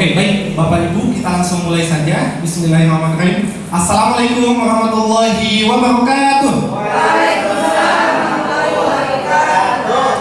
Oke, baik Bapak Ibu, kita langsung mulai saja. Bismillahirrahmanirrahim. Assalamualaikum warahmatullahi wabarakatuh.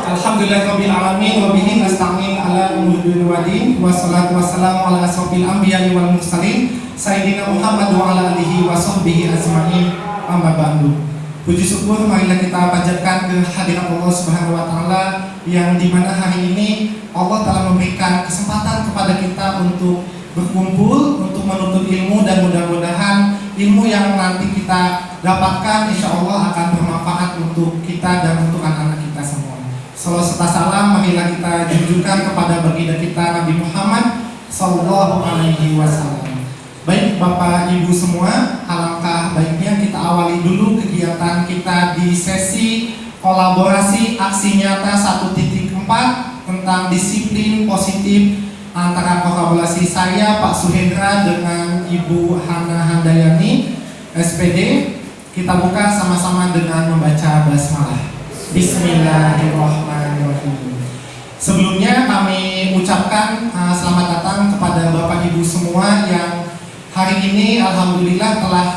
Alhamdulillahirabbil alamin wa bihi nasta'in ala umuri wadin wassalatu wassalamu ala asrofil anbiya'i wal mursalin sayyidina Muhammad wa ala alihi wa sahbihi ajma'in amma ba'du. Puji syukur marilah kita panjatkan ke hadirat Allah Subhanahu wa taala yang di mana hari ini Allah telah memberikan kesempatan kepada kita untuk berkumpul untuk menuntut ilmu dan mudah-mudahan ilmu yang nanti kita dapatkan insya Allah akan bermanfaat untuk kita dan untuk anak-anak kita semua. Salam serta salam marilah kita junjungkan kepada baginda kita Nabi Muhammad Sallallahu Alaihi Wasallam. Baik Bapak Ibu semua, alangkah baiknya kita awali dulu kegiatan kita di sesi kolaborasi aksi nyata 1.4 tentang disiplin positif antara kolaborasi saya Pak Suhendra dengan Ibu Hana Handayani SPD. Kita buka sama-sama dengan membaca basmalah. Bismillahirrahmanirrahim. Sebelumnya kami ucapkan uh, selamat datang kepada Bapak Ibu semua yang hari ini alhamdulillah telah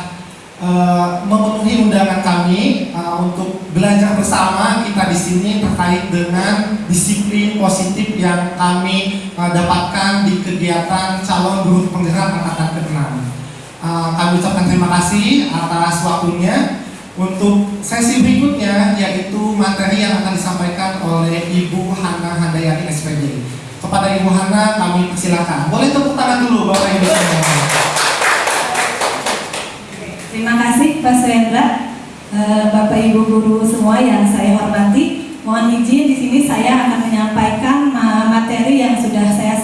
uh, memenuhi undangan kami uh, untuk belajar bersama kita di sini terkait dengan disiplin positif yang kami uh, dapatkan di kegiatan calon guru penggerak angkatan ke-6. Uh, kami ucapkan terima kasih atas waktunya. Untuk sesi berikutnya yaitu materi yang akan disampaikan oleh Ibu Hana Handayani SPD. Kepada Ibu Hana kami persilakan. Boleh tepuk tangan dulu Bapak Ibu semua. Terima kasih Pak Suendra, eh, Bapak Ibu guru semua yang saya hormati. Mohon izin di sini saya akan menyampaikan materi yang sudah saya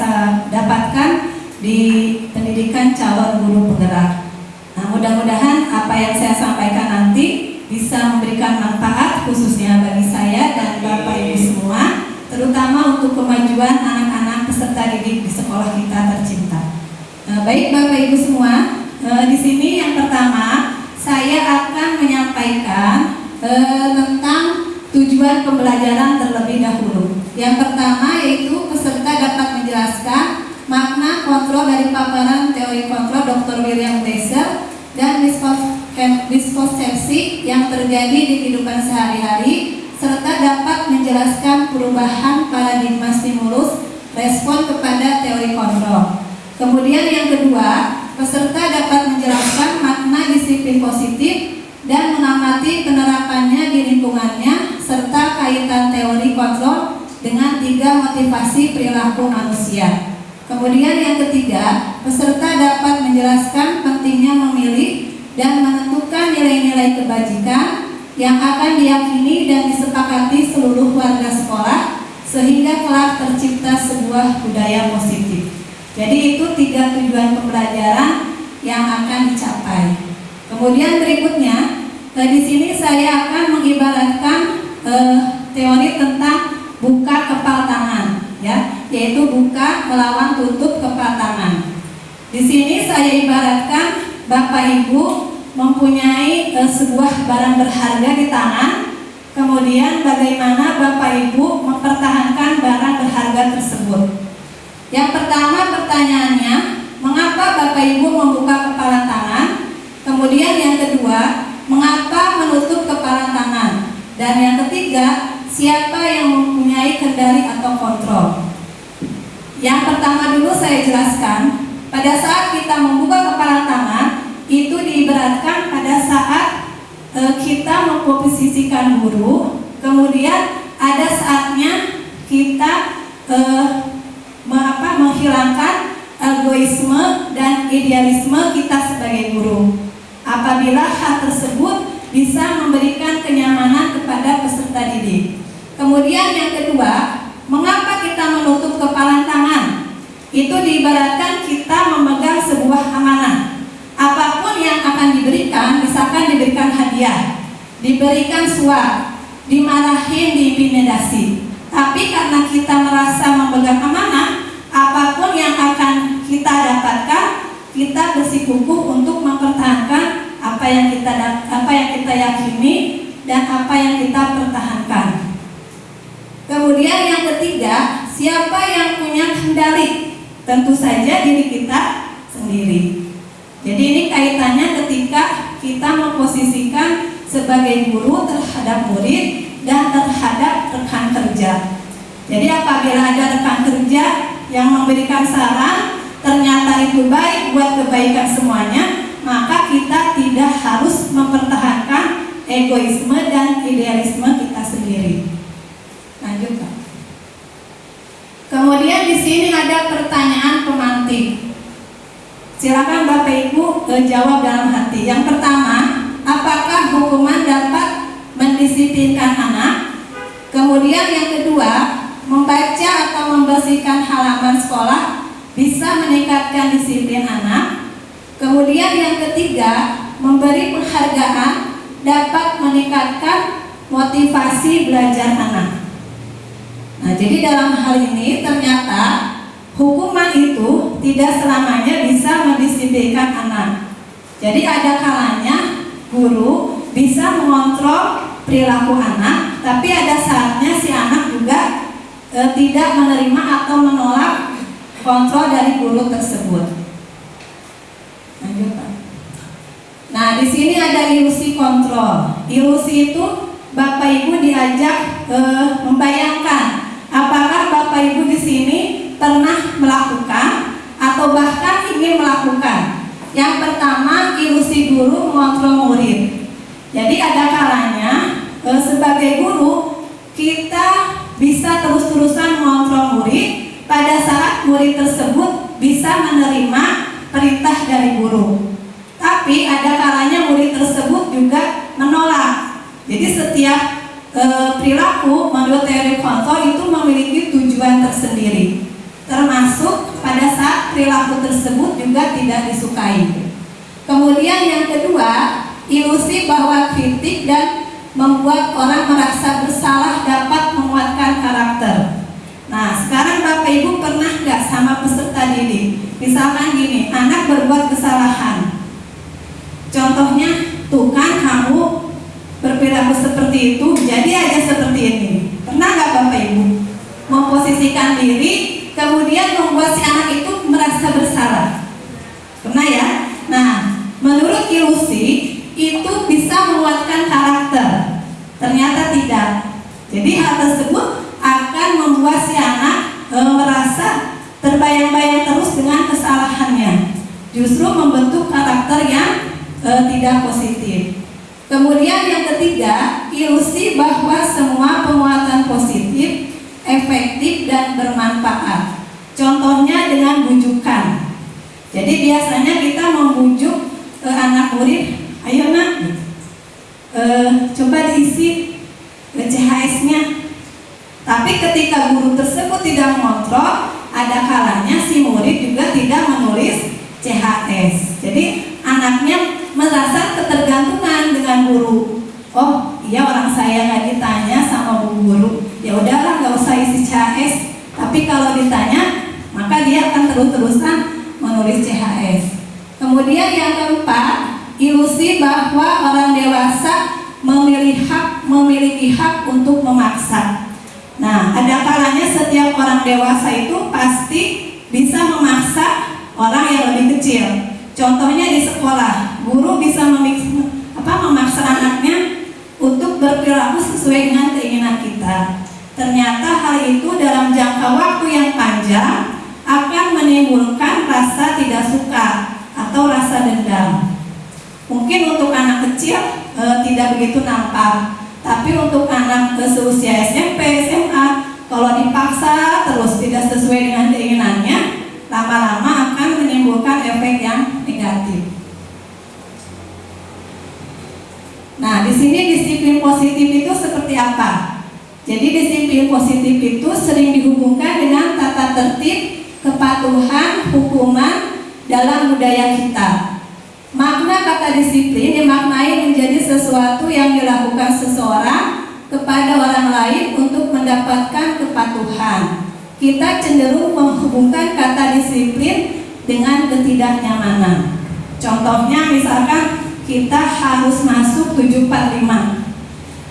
dapatkan di pendidikan calon guru penggerak. Nah, mudah-mudahan apa yang saya sampaikan nanti bisa memberikan manfaat khususnya bagi saya dan Bapak Ibu semua, terutama untuk kemajuan anak-anak peserta didik di sekolah kita tercinta. Nah, baik Bapak Ibu semua, eh, di sini yang pertama saya akan menyampaikan eh, tentang tujuan pembelajaran terlebih dahulu. Yang pertama yaitu peserta dapat menjelaskan makna kontrol dari paparan teori kontrol Dr. William Glaser dan miskonsepsi yang terjadi di kehidupan sehari-hari serta dapat menjelaskan perubahan paradigma stimulus respon kepada teori kontrol. Kemudian yang kedua, peserta dapat menjelaskan makna disiplin positif dan mengamati penerapannya di lingkungannya serta kaitan teori kontrol dengan tiga motivasi perilaku manusia. Kemudian yang ketiga, peserta dapat menjelaskan pentingnya memilih dan menentukan nilai-nilai kebajikan yang akan diyakini dan disepakati seluruh warga sekolah sehingga kelak tercipta sebuah budaya positif. Jadi itu tiga tujuan pembelajaran yang akan dicapai. Kemudian berikutnya, eh, di sini saya akan mengibaratkan eh, teori tentang buka kepal tangan, ya, yaitu buka melawan tutup kepal tangan. Di sini saya ibaratkan Bapak Ibu mempunyai eh, sebuah barang berharga di tangan, kemudian bagaimana Bapak Ibu mempertahankan barang berharga tersebut. Yang pertama pertanyaannya, mengapa Bapak Ibu membuka kepala tangan? Kemudian yang kedua, mengapa menutup kepala tangan? Dan yang ketiga, siapa yang mempunyai kendali atau kontrol? Yang pertama dulu saya jelaskan, pada saat kita membuka kepala tangan, itu diibaratkan pada saat e, kita memposisikan guru, kemudian ada saatnya kita e, menghilangkan egoisme dan idealisme kita sebagai guru. Apabila hal tersebut bisa memberikan kenyamanan kepada peserta didik. Kemudian yang kedua, mengapa kita menutup kepala tangan? Itu diibaratkan kita memegang sebuah amanah. Apa pun yang akan diberikan, misalkan diberikan hadiah, diberikan suap, dimarahin, diintimidasi. Tapi karena kita merasa memegang amanah, apa pun yang akan kita dapatkan, kita bersikukuh untuk mempertahankan apa yang kita apa yang kita yakini dan apa yang kita pertahankan. Kemudian yang ketiga, siapa yang punya kendali Tentu saja diri kita sendiri. Jadi ini kaitannya ketika kita memposisikan sebagai guru terhadap murid dan terhadap rekan kerja. Jadi apabila ada rekan kerja yang memberikan saran ternyata itu baik buat kebaikan semuanya, maka kita tidak harus mempertahankan egoisme dan idealisme kita sendiri. Lanjut. Kemudian di sini ada pertanyaan pemantik. Silakan Bapak Ibu jawab dalam hati. Yang pertama, apakah hukuman dapat mendisiplinkan anak? Kemudian yang kedua, membaca atau membersihkan halaman sekolah bisa meningkatkan disiplin anak. Kemudian yang ketiga, memberi penghargaan dapat meningkatkan motivasi belajar anak. Nah, jadi dalam hal ini ternyata hukuman itu tidak selamanya bisa mendisiplinkan anak. Jadi ada kalanya guru bisa mengontrol perilaku anak, tapi ada saatnya si anak juga e, tidak menerima atau menolak kontrol dari guru tersebut. Lanjut, Pak. Nah, di sini ada ilusi kontrol. Ilusi itu Bapak Ibu diajak e, membayangkan apakah Bapak Ibu di sini pernah melakukan atau bahkan ingin melakukan. Yang pertama, ilusi guru mengontrol murid. Jadi ada kalanya e, sebagai guru kita bisa terus-terusan mengontrol murid pada saat murid tersebut bisa menerima perintah dari guru. Tapi ada kalanya murid tersebut juga menolak. Jadi setiap e, perilaku menurut teori kontrol itu memiliki tujuan tersendiri. Termasuk pada saat perilaku tersebut juga tidak disukai. Kemudian yang kedua, ilusi bahwa kritik dan membuat orang merasa bersalah dapat menguatkan karakter. Nah, sekarang Bapak Ibu pernah nggak sama peserta didik? Misalkan gini, anak berbuat kesalahan, Contohnya, tuh kan kamu berperilaku seperti itu, jadi aja seperti ini. Pernah nggak Bapak Ibu memposisikan diri, kemudian membuat si anak itu merasa bersalah? Pernah ya? Nah, menurut ilusi itu bisa menguatkan karakter. Ternyata tidak. Jadi hal tersebut akan membuat si anak e, merasa terbayang-bayang terus dengan kesalahannya. Justru membentuk karakter yang e, tidak positif. Kemudian yang ketiga, ilusi bahwa semua penguatan positif efektif dan bermanfaat. Contohnya dengan bujukan. Jadi biasanya kita membujuk e, anak murid, ayo nak, e, coba diisi CHS-nya. Tapi ketika guru tersebut tidak mengontrol, ada kalanya si murid juga tidak menulis CHS. Jadi anaknya merasa ketergantungan dengan guru. Oh, iya orang saya nggak ditanya sama bu guru. Ya udahlah nggak usah isi CHS. Tapi kalau ditanya, maka dia akan terus-terusan menulis CHS. Kemudian yang keempat, ilusi bahwa orang dewasa memilih hak, memiliki hak untuk memaksa. Nah, ada kalanya setiap orang dewasa itu pasti bisa memaksa orang yang lebih kecil. Contohnya di sekolah, guru bisa memix, apa, memaksa anaknya untuk berperilaku sesuai dengan keinginan kita. Ternyata hal itu dalam jangka waktu yang panjang akan menimbulkan rasa tidak suka atau rasa dendam. Mungkin untuk anak kecil e, tidak begitu nampak, tapi untuk anak seusia SMP, SMA, kalau dipaksa terus tidak sesuai dengan keinginannya, lama-lama akan menimbulkan efek yang negatif. Nah, di sini disiplin positif itu seperti apa? Jadi disiplin positif itu sering dihubungkan dengan tata tertib, kepatuhan, hukuman dalam budaya kita. Makna kata disiplin dimaknai menjadi sesuatu yang dilakukan seseorang kepada orang lain untuk mendapatkan kepatuhan. Kita cenderung menghubungkan kata disiplin dengan ketidaknyamanan. Contohnya misalkan kita harus masuk 745.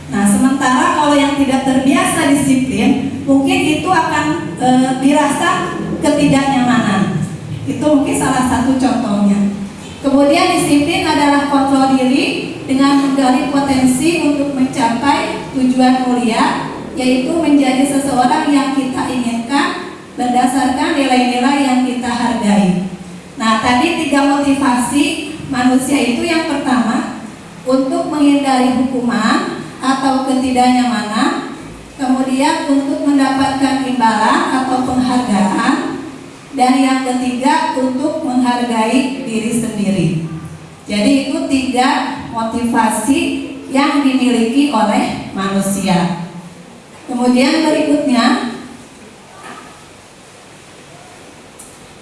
Nah, sementara kalau yang tidak terbiasa disiplin, mungkin itu akan e, dirasa ketidaknyamanan. Itu mungkin salah satu contohnya. Kemudian disiplin adalah kontrol diri dengan menggali potensi untuk mencapai tujuan mulia, yaitu menjadi seseorang yang kita inginkan berdasarkan nilai-nilai yang kita hargai. Nah, tadi tiga motivasi manusia itu. Yang pertama untuk menghindari hukuman atau ketidaknyamanan, kemudian untuk mendapatkan imbalan atau penghargaan, dan yang ketiga untuk menghargai diri sendiri. Jadi itu tiga motivasi yang dimiliki oleh manusia. Kemudian berikutnya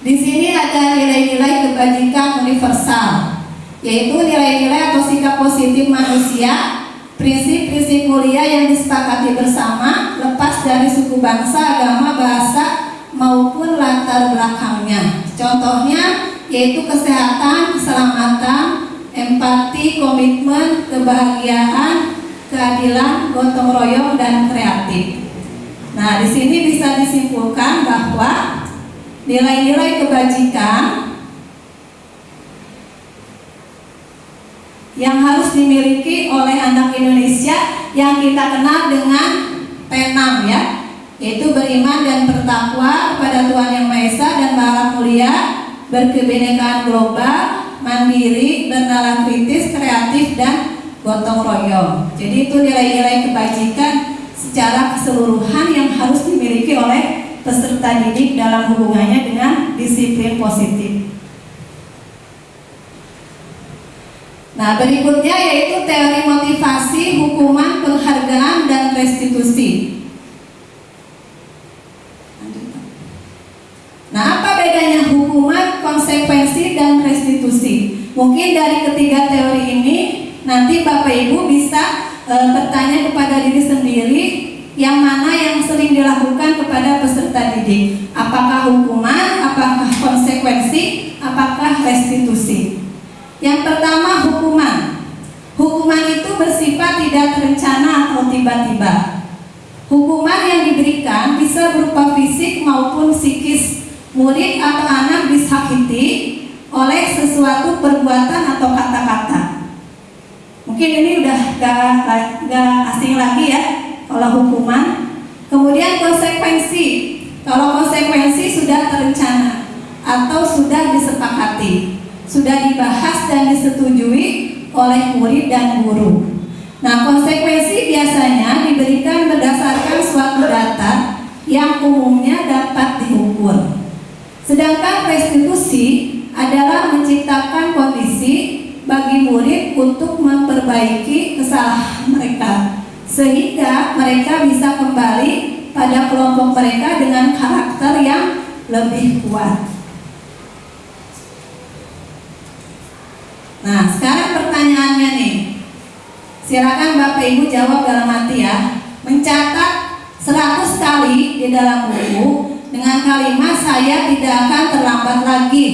di sini ada nilai-nilai kebajikan universal, yaitu nilai-nilai atau sikap positif manusia, prinsip-prinsip mulia yang disepakati bersama, lepas dari suku bangsa, agama, bahasa, maupun latar belakangnya. Contohnya yaitu kesehatan, keselamatan, empati, komitmen, kebahagiaan, keadilan, gotong royong, dan kreatif. Nah, di sini bisa disimpulkan bahwa nilai-nilai kebajikan yang harus dimiliki oleh anak Indonesia yang kita kenal dengan T6 ya yaitu beriman dan bertakwa kepada Tuhan Yang Maha Esa dan Maha Mulia berkebinekaan global mandiri, bernalar kritis, kreatif, dan gotong royong jadi itu nilai-nilai kebajikan secara keseluruhan yang harus dimiliki oleh peserta didik dalam hubungannya dengan disiplin positif. Nah, berikutnya yaitu teori motivasi, hukuman, penghargaan, dan restitusi. Nah, apa bedanya hukuman, konsekuensi, dan restitusi? Mungkin dari ketiga teori ini nanti Bapak Ibu bisa e, bertanya kepada diri sendiri yang mana yang sering dilakukan kepada peserta didik? Apakah hukuman, apakah konsekuensi, apakah restitusi? Yang pertama hukuman. Hukuman itu bersifat tidak terencana atau tiba-tiba. Hukuman yang diberikan bisa berupa fisik maupun psikis murid atau anak disakiti oleh sesuatu perbuatan atau kata-kata mungkin ini udah gak, gak asing lagi ya kalau hukuman. Kemudian konsekuensi. Kalau konsekuensi sudah terencana atau sudah disepakati, sudah dibahas dan disetujui oleh murid dan guru. Nah, konsekuensi biasanya diberikan berdasarkan suatu data yang umumnya dapat diukur. Sedangkan restitusi adalah menciptakan kondisi bagi murid untuk memperbaiki kesalahan mereka sehingga mereka bisa kembali pada kelompok mereka dengan karakter yang lebih kuat. Nah, sekarang pertanyaannya nih. Silakan Bapak Ibu jawab dalam hati ya. Mencatat 100 kali di dalam buku dengan kalimat saya tidak akan terlambat lagi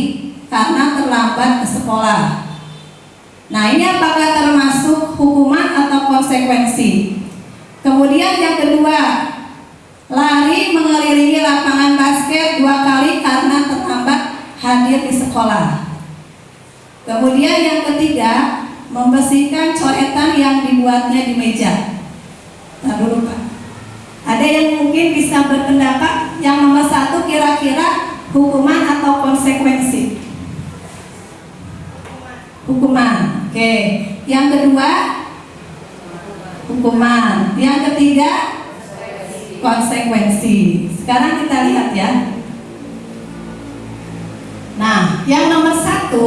karena terlambat ke sekolah. Nah, ini apakah termasuk hukuman atau konsekuensi? Kemudian yang kedua, lari mengelilingi lapangan basket dua kali karena terlambat hadir di sekolah. Kemudian yang ketiga, membersihkan coretan yang dibuatnya di meja. Nah dulu Pak. Ada yang mungkin bisa berpendapat yang nomor satu kira-kira hukuman atau konsekuensi? Hukuman. Oke. Yang kedua, hukuman. Yang ketiga, konsekuensi. Sekarang kita lihat ya. Nah, yang nomor satu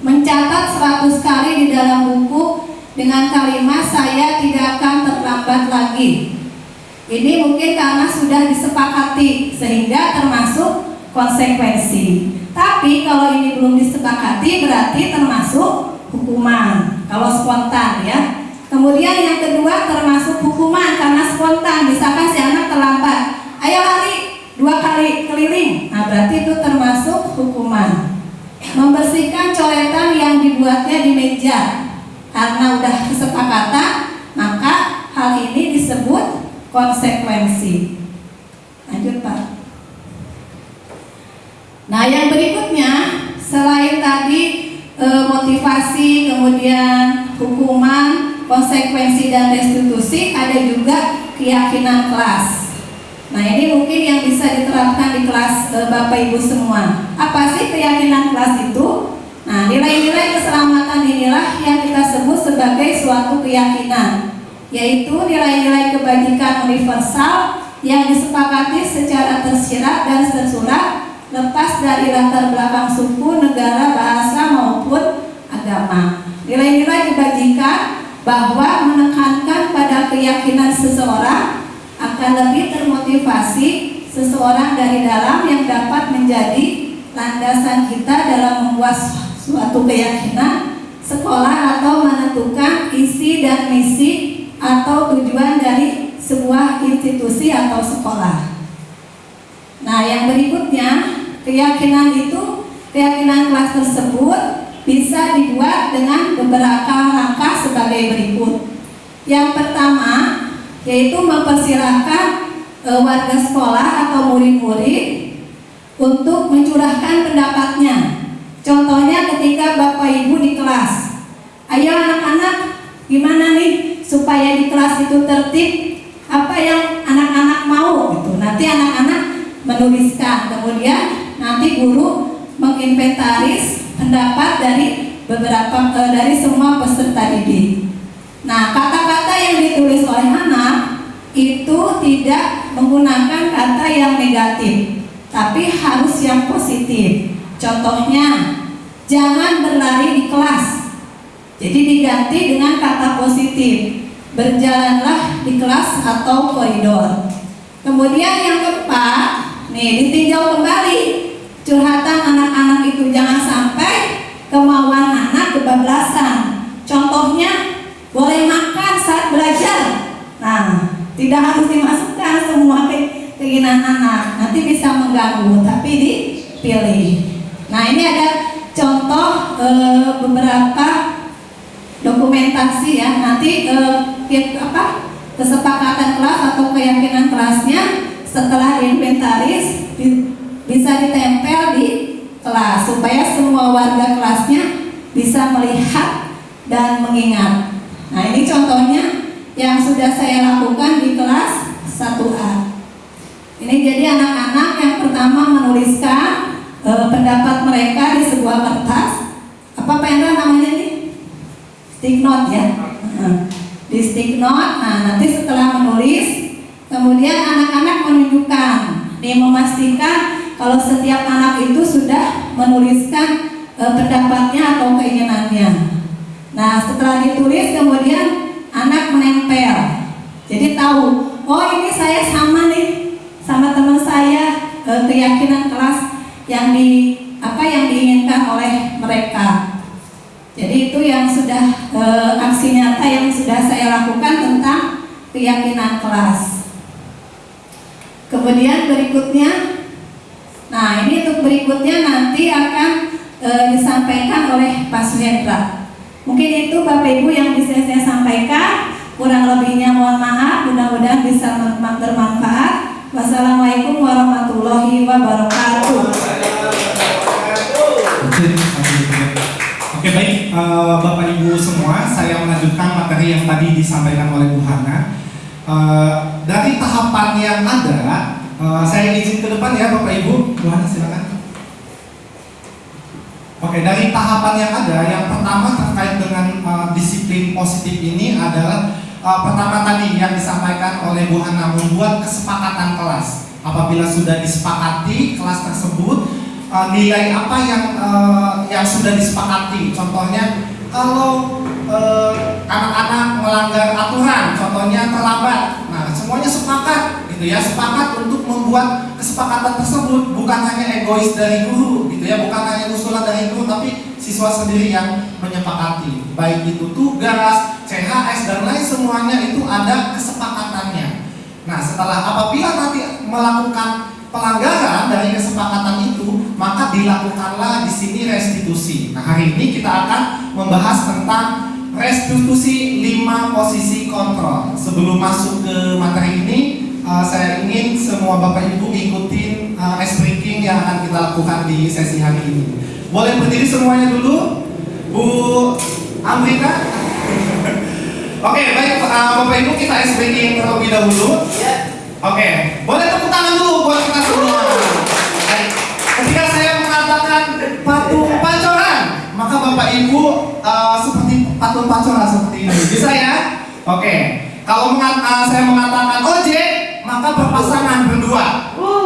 mencatat 100 kali di dalam buku dengan kalimat saya tidak akan terlambat lagi. Ini mungkin karena sudah disepakati sehingga termasuk konsekuensi. Tapi kalau ini belum disepakati berarti termasuk hukuman. Kalau spontan ya. Kemudian yang kedua termasuk hukuman karena spontan. Misalkan si anak terlambat, ayo lari dua kali keliling. Nah berarti itu termasuk hukuman. Membersihkan coretan yang dibuatnya di meja karena udah kesepakatan, maka hal ini disebut konsekuensi. Lanjut Pak. Nah yang berikutnya motivasi, kemudian hukuman, konsekuensi dan restitusi, ada juga keyakinan kelas. Nah ini mungkin yang bisa diterapkan di kelas e, Bapak Ibu semua. Apa sih keyakinan kelas itu? Nah nilai-nilai keselamatan inilah yang kita sebut sebagai suatu keyakinan, yaitu nilai-nilai kebajikan universal yang disepakati secara tersirat dan tersurat lepas dari latar belakang suku, negara, bahasa maupun agama. Nilai-nilai kebajikan bahwa menekankan pada keyakinan seseorang akan lebih termotivasi seseorang dari dalam yang dapat menjadi landasan kita dalam membuat suatu keyakinan sekolah atau menentukan isi dan misi atau tujuan dari sebuah institusi atau sekolah. Nah, yang berikutnya Keyakinan itu, keyakinan kelas tersebut bisa dibuat dengan beberapa langkah sebagai berikut. Yang pertama, yaitu mempersilahkan e, warga sekolah atau murid-murid untuk mencurahkan pendapatnya. Contohnya ketika Bapak Ibu di kelas. Ayo anak-anak, gimana nih supaya di kelas itu tertib? Apa yang anak-anak mau gitu. Nanti anak-anak menuliskan. Kemudian nanti guru menginventaris pendapat dari beberapa e, dari semua peserta didik. Nah, kata-kata yang ditulis oleh anak itu tidak menggunakan kata yang negatif, tapi harus yang positif. Contohnya, jangan berlari di kelas. Jadi diganti dengan kata positif. Berjalanlah di kelas atau koridor. Kemudian yang keempat, nih ditinjau kembali. Curhatan anak-anak itu jangan sampai kemauan anak kebablasan. Contohnya boleh makan saat belajar. Nah tidak harus dimasukkan semua keinginan anak. Nanti bisa mengganggu tapi dipilih. Nah ini ada contoh e, beberapa dokumentasi ya. Nanti e, apa kesepakatan kelas atau keyakinan kelasnya setelah diinventaris bisa ditempel di kelas supaya semua warga kelasnya bisa melihat dan mengingat. Nah ini contohnya yang sudah saya lakukan di kelas 1A. Ini jadi anak-anak yang pertama menuliskan e, pendapat mereka di sebuah kertas. Apa Pendra namanya ini? Stick note ya. Di stick note. Nah nanti setelah menulis, kemudian anak-anak menunjukkan, nih memastikan kalau setiap anak itu sudah menuliskan e, pendapatnya atau keinginannya. Nah, setelah ditulis kemudian anak menempel. Jadi tahu, oh ini saya sama nih sama teman saya e, keyakinan kelas yang di apa yang diinginkan oleh mereka. Jadi itu yang sudah e, aksi nyata yang sudah saya lakukan tentang keyakinan kelas. Kemudian berikutnya Nah, ini untuk berikutnya nanti akan e, disampaikan oleh Pak Suhendra. Mungkin itu Bapak Ibu yang bisa saya sampaikan. Kurang lebihnya mohon maaf, mudah-mudahan bisa bermanfaat. Wassalamualaikum warahmatullahi wabarakatuh. Baik uh, Bapak Ibu semua, saya melanjutkan materi yang tadi disampaikan oleh Bu Hana. Uh, dari tahapan yang ada, Uh, saya izin ke depan ya Bapak Ibu. Tuhan silakan. Oke, dari tahapan yang ada, yang pertama terkait dengan disiplin positif ini adalah pertama tadi yang disampaikan oleh Bu Hana membuat kesepakatan kelas. Apabila sudah disepakati kelas tersebut, uh, nilai apa yang uh, yang sudah disepakati. Contohnya kalau anak-anak uh, melanggar aturan, contohnya terlambat, nah semuanya sepakat gitu ya sepakat untuk membuat kesepakatan tersebut. Bukan hanya egois dari guru gitu ya bukan hanya usulan dari guru tapi siswa sendiri yang menyepakati. Baik itu tugas CHS dan lain semuanya itu ada kesepakatannya. Nah setelah apabila nanti melakukan pelanggaran dari kesepakatan itu maka dilakukanlah di sini restitusi nah hari ini kita akan membahas tentang restitusi 5 posisi kontrol sebelum masuk ke materi ini uh, saya ingin semua Bapak Ibu ikutin uh, ice breaking yang akan kita lakukan di sesi hari ini. Boleh berdiri semuanya dulu? Bu Amrita. Oke, baik uh, Bapak Ibu kita SBY terlebih dahulu. Oke, boleh tepuk tangan dulu buat kita semua. Baik. Ketika saya mengatakan patung pancoran, maka Bapak Ibu uh, seperti patung pancoran seperti ini. Bisa ya? Oke. Kalau mengat- uh, saya mengatakan ojek, maka berpasangan berdua.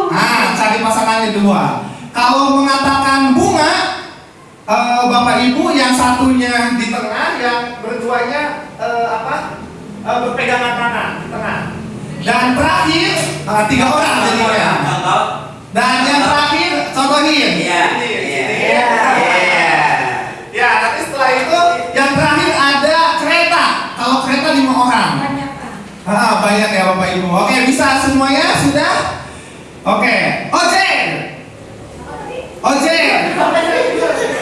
Nah, cari pasangannya dua. Kalau mengatakan bunga, eh, Bapak Ibu yang satunya di tengah, yang berduanya eh, apa? Eh, berpegangan tangan di tengah. Dan terakhir eh, tiga orang jadinya. Contoh. Dan yang terakhir contohin. Iya. Iya. Iya. Ya, nanti setelah itu yang terakhir ada kereta. Kalau kereta lima orang. Banyak. Ah, banyak ya Bapak Ibu. Oke, bisa semuanya sudah? Oke, ojek. Ojek.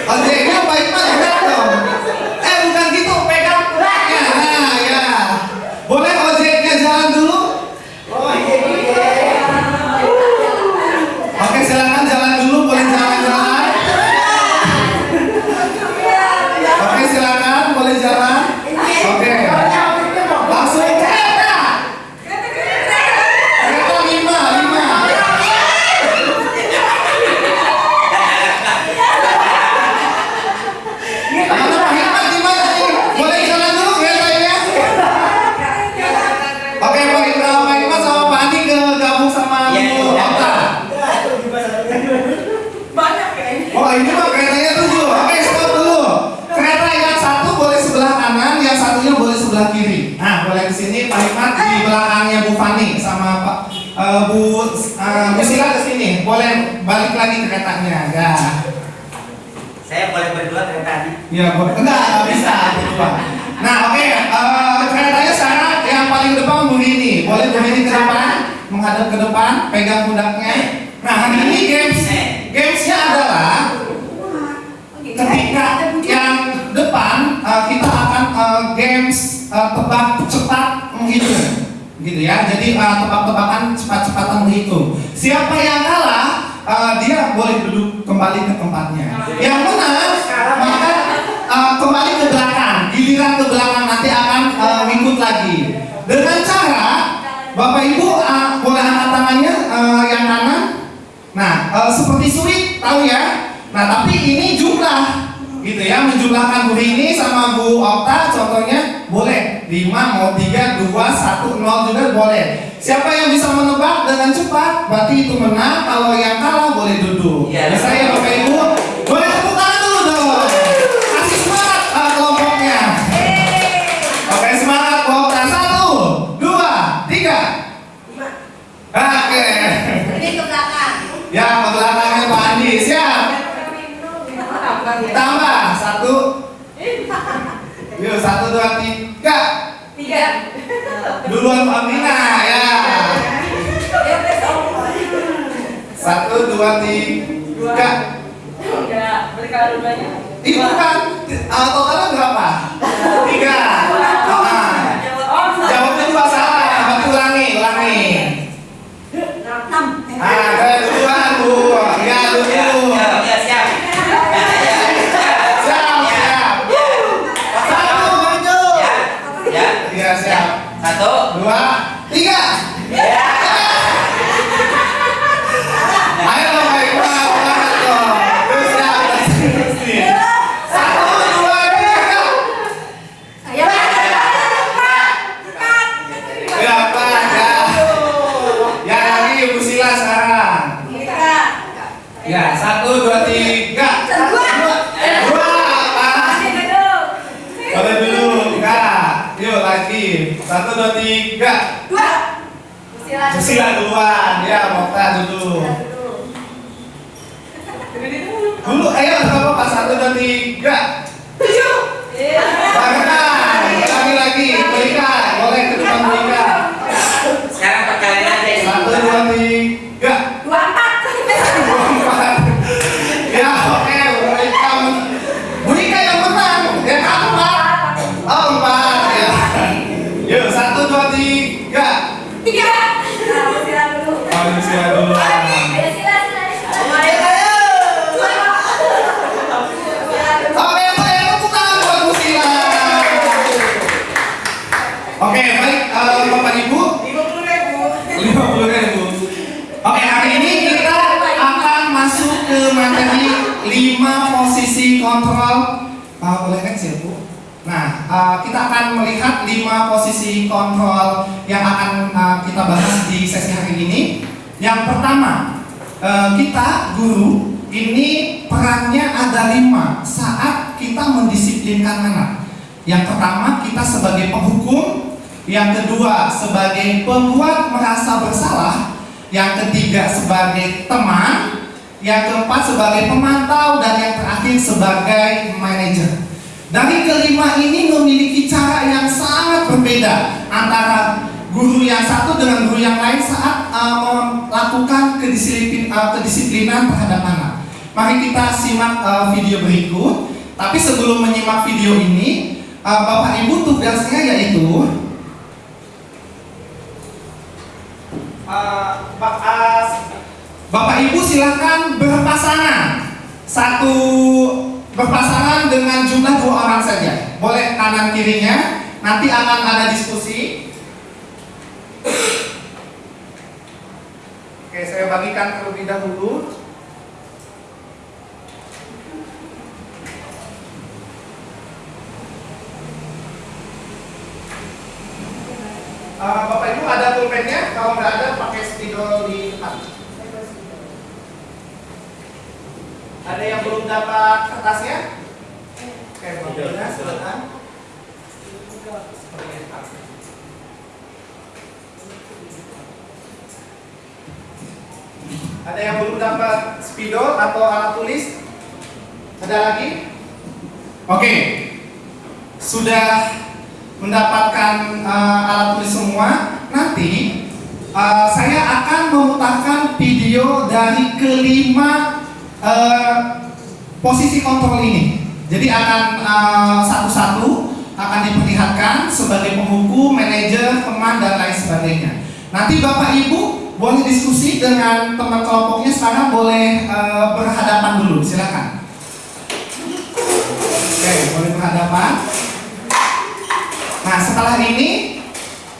Ojeknya baik berat dong. Eh, Bu eh, Bu Sila ke sini. Boleh balik lagi keretanya. Ya. Saya boleh berdua kereta tadi. Ya, boleh. Enggak, bisa berdua. Nah, oke, eh, keretanya sekarang yang paling depan Bu Rini. Boleh Bu Rini ke depan, menghadap ke depan, pegang pundaknya. Nah, hari ini games gamesnya adalah ketika yang depan eh, kita akan eh, games eh, tebak cepat menghitung gitu ya. Jadi eh, tebak-tebakan cepat-cepatan menghitung. Siapa yang kalah eh, dia boleh duduk kembali ke tempatnya. Yang menang maka eh, kembali ke belakang. Giliran ke belakang nanti akan eh, ngikut lagi. Dengan cara bapak ibu eh, boleh angkat tangannya eh, yang kanan. Nah, eh, seperti sulit, tahu ya? Nah, tapi ini jumlah, gitu ya, menjumlahkan Bu ini sama Bu Okta, contohnya boleh 5, mau 3, 2, 1, 0 juga boleh. Siapa yang bisa menebak dengan cepat, berarti itu menang. Kalau yang kalah boleh duduk. Iya. Bisa ya Bapak Ibu? Boleh tepuk tangan dulu dong. Kasih semangat eh, kelompoknya. Oke, semangat kelompoknya. Satu, dua, tiga. Oke. Ini ke belakang. Ya, ke belakangnya Pak Andi. Siap. Tambah satu. Satu dua tiga. Duluan Pak Mina ya. Satu dua tiga. Ini bukan uh, totalnya berapa? Tiga. Ah, jawabnya dua salah. Ulangi, ulangi. Ah, 5 posisi kontrol yang akan ah, kita bahas di sesi hari ini. Yang pertama, eh, kita guru ini perannya ada lima saat kita mendisiplinkan anak. Yang pertama, kita sebagai penghukum, yang kedua sebagai pembuat merasa bersalah, yang ketiga sebagai teman, yang keempat sebagai pemantau dan yang terakhir sebagai manajer. Dari kelima ini memiliki cara yang sangat berbeda antara guru yang satu dengan guru yang lain saat uh, melakukan kedisiplin, uh, kedisiplinan terhadap anak. Mari kita simak uh, video berikut. Tapi sebelum menyimak video ini, uh, Bapak Ibu tugasnya yaitu Uh, Pak- uh, Bapak Ibu silakan berpasangan satu berpasangan dengan jumlah dua orang saja boleh kanan kirinya nanti akan ada diskusi Oke saya bagikan terlebih dahulu Uh, Bapak Ibu ada pulpennya? Kalau nggak ada pakai spidol di depan. Ada yang belum dapat kertasnya? Oke, mobilnya silakan. Ada yang belum dapat spidol atau alat tulis? Ada lagi? Oke, sudah mendapatkan uh, alat tulis semua, nanti uh, saya akan memutarkan video dari kelima uh, posisi kontrol ini. Jadi akan uh, satu-satu akan diperlihatkan sebagai penghukum, manajer, teman dan lain sebagainya. Nanti Bapak Ibu boleh diskusi dengan teman kelompoknya sekarang boleh uh, berhadapan dulu, silakan. Oke, boleh berhadapan. Nah setelah ini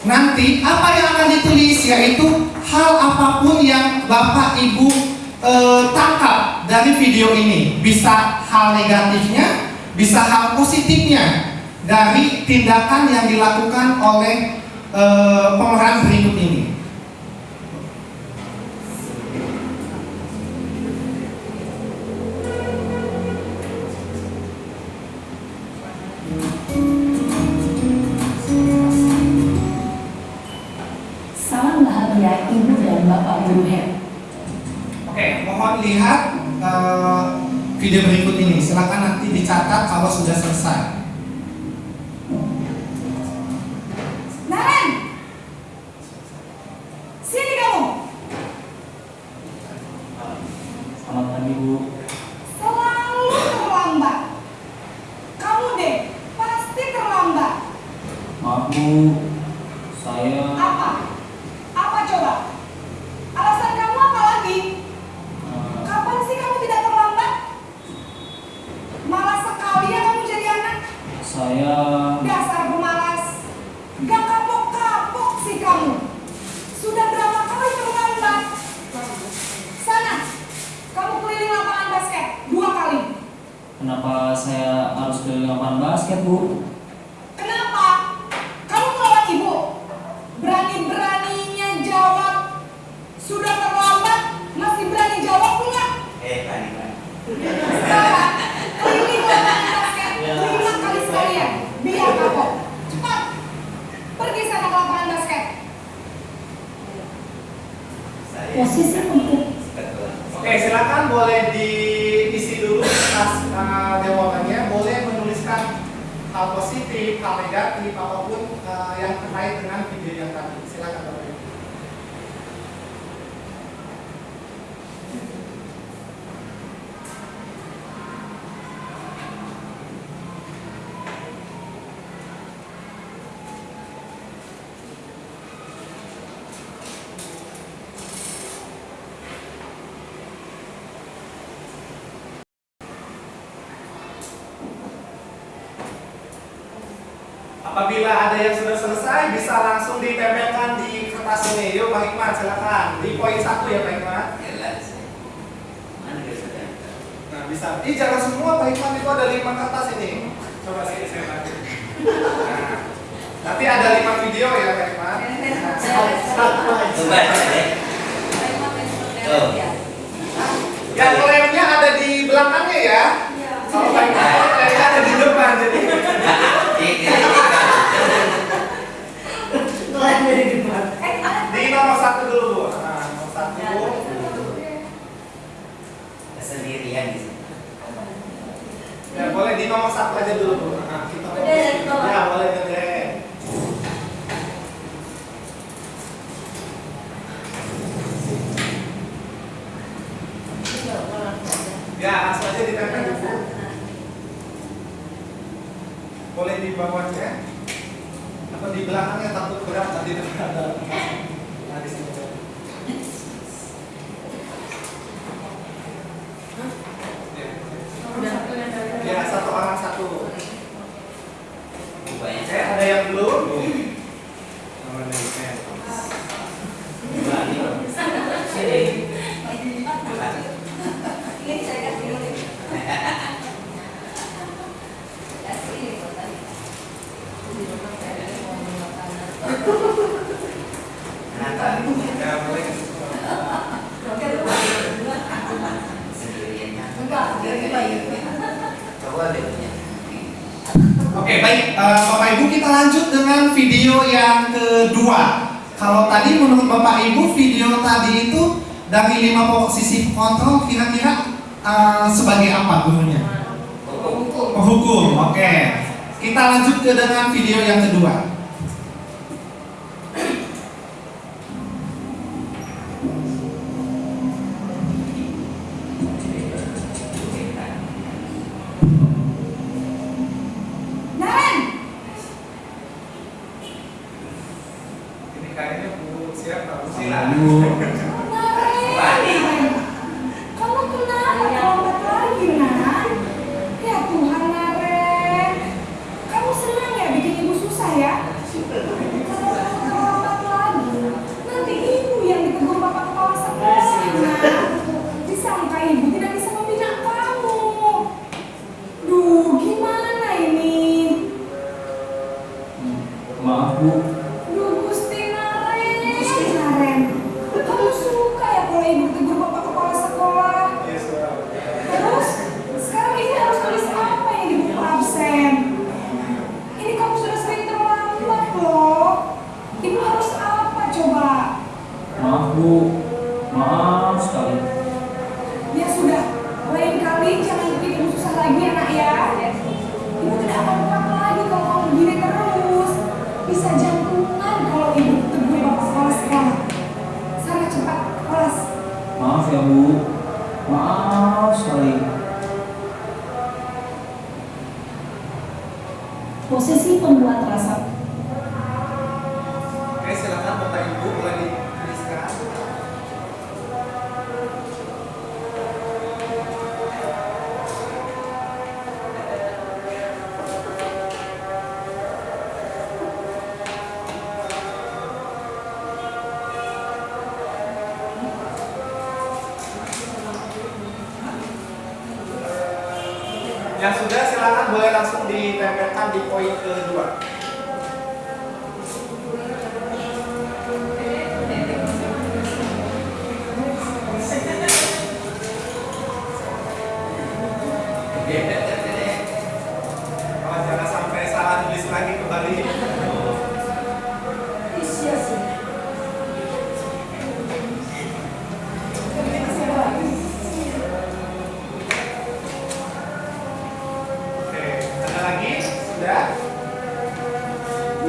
nanti apa yang akan ditulis yaitu hal apa pun yang bapak ibu eh, tangkap dari video ini bisa hal negatifnya, bisa hal positifnya dari tindakan yang dilakukan oleh eh, pemeran berikut ini. Salam bahagia Ibu dan Bapak Guru Head. Oke, mohon lihat eh, video berikut ini. Silakan nanti dicatat kalau sudah selesai. Bisa. Ih jangan semua Pak Hikmat itu ada lima kertas ini. Coba sini saya bantu. Nah, nanti ada lima video ya Pak Hikmat. Coba deh. Tuh. Ya lemnya ada di belakangnya ya. Kalau Pak Hikmat lemnya ada di depan jadi. Ini Di nomor satu dulu Bu. Nah, nomor satu. kesendirian di sini. Ya boleh di nomor satu aja dulu Bu. Nah, kita Udah. Ya boleh deh. Ya langsung aja ditempel dulu. Boleh di bawahnya atau di belakangnya takut berat tadi ada. Nah, di sini. Ya satu orang satu. Rupanya Oke, ada yang belum? Sini. Kenapa? Ya boleh. Sendiriannya. Coba deh. Oke baik eh, Bapak Ibu kita lanjut dengan video yang kedua. Kalau tadi menurut Bapak Ibu video tadi itu dari lima posisi kontrol kira-kira eh, sebagai apa gurunya? Penghukum. Oke. Kita lanjut ke dengan video yang kedua. Naren,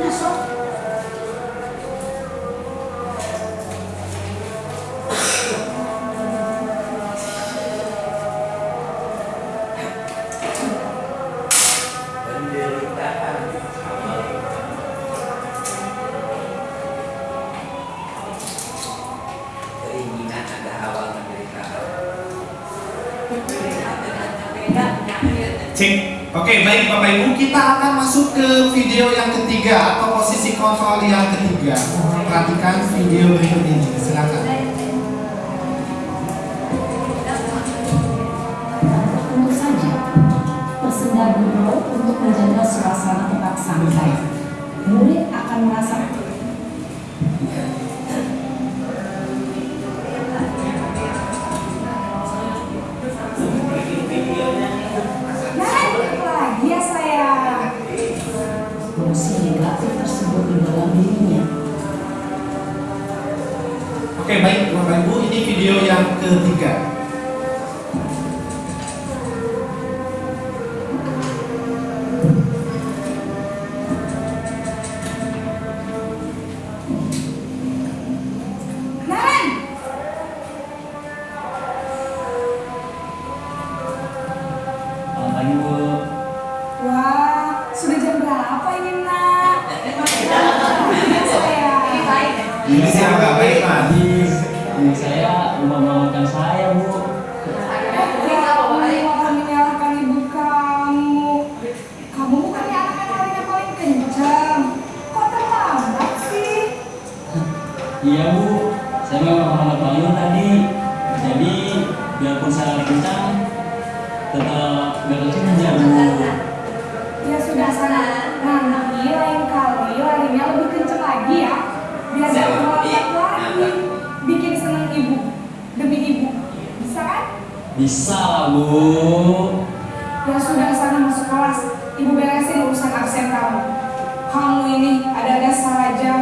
Isso. Kita akan masuk ke video yang ketiga atau posisi kontrol yang ketiga. Perhatikan video berikut ini. Silakan. Tentu saja, tersedia dulu untuk menjaga suasana tetap santai. Ya sudah sana masuk kelas. Ibu beresin urusan absen kamu. Kamu ini ada-ada saja.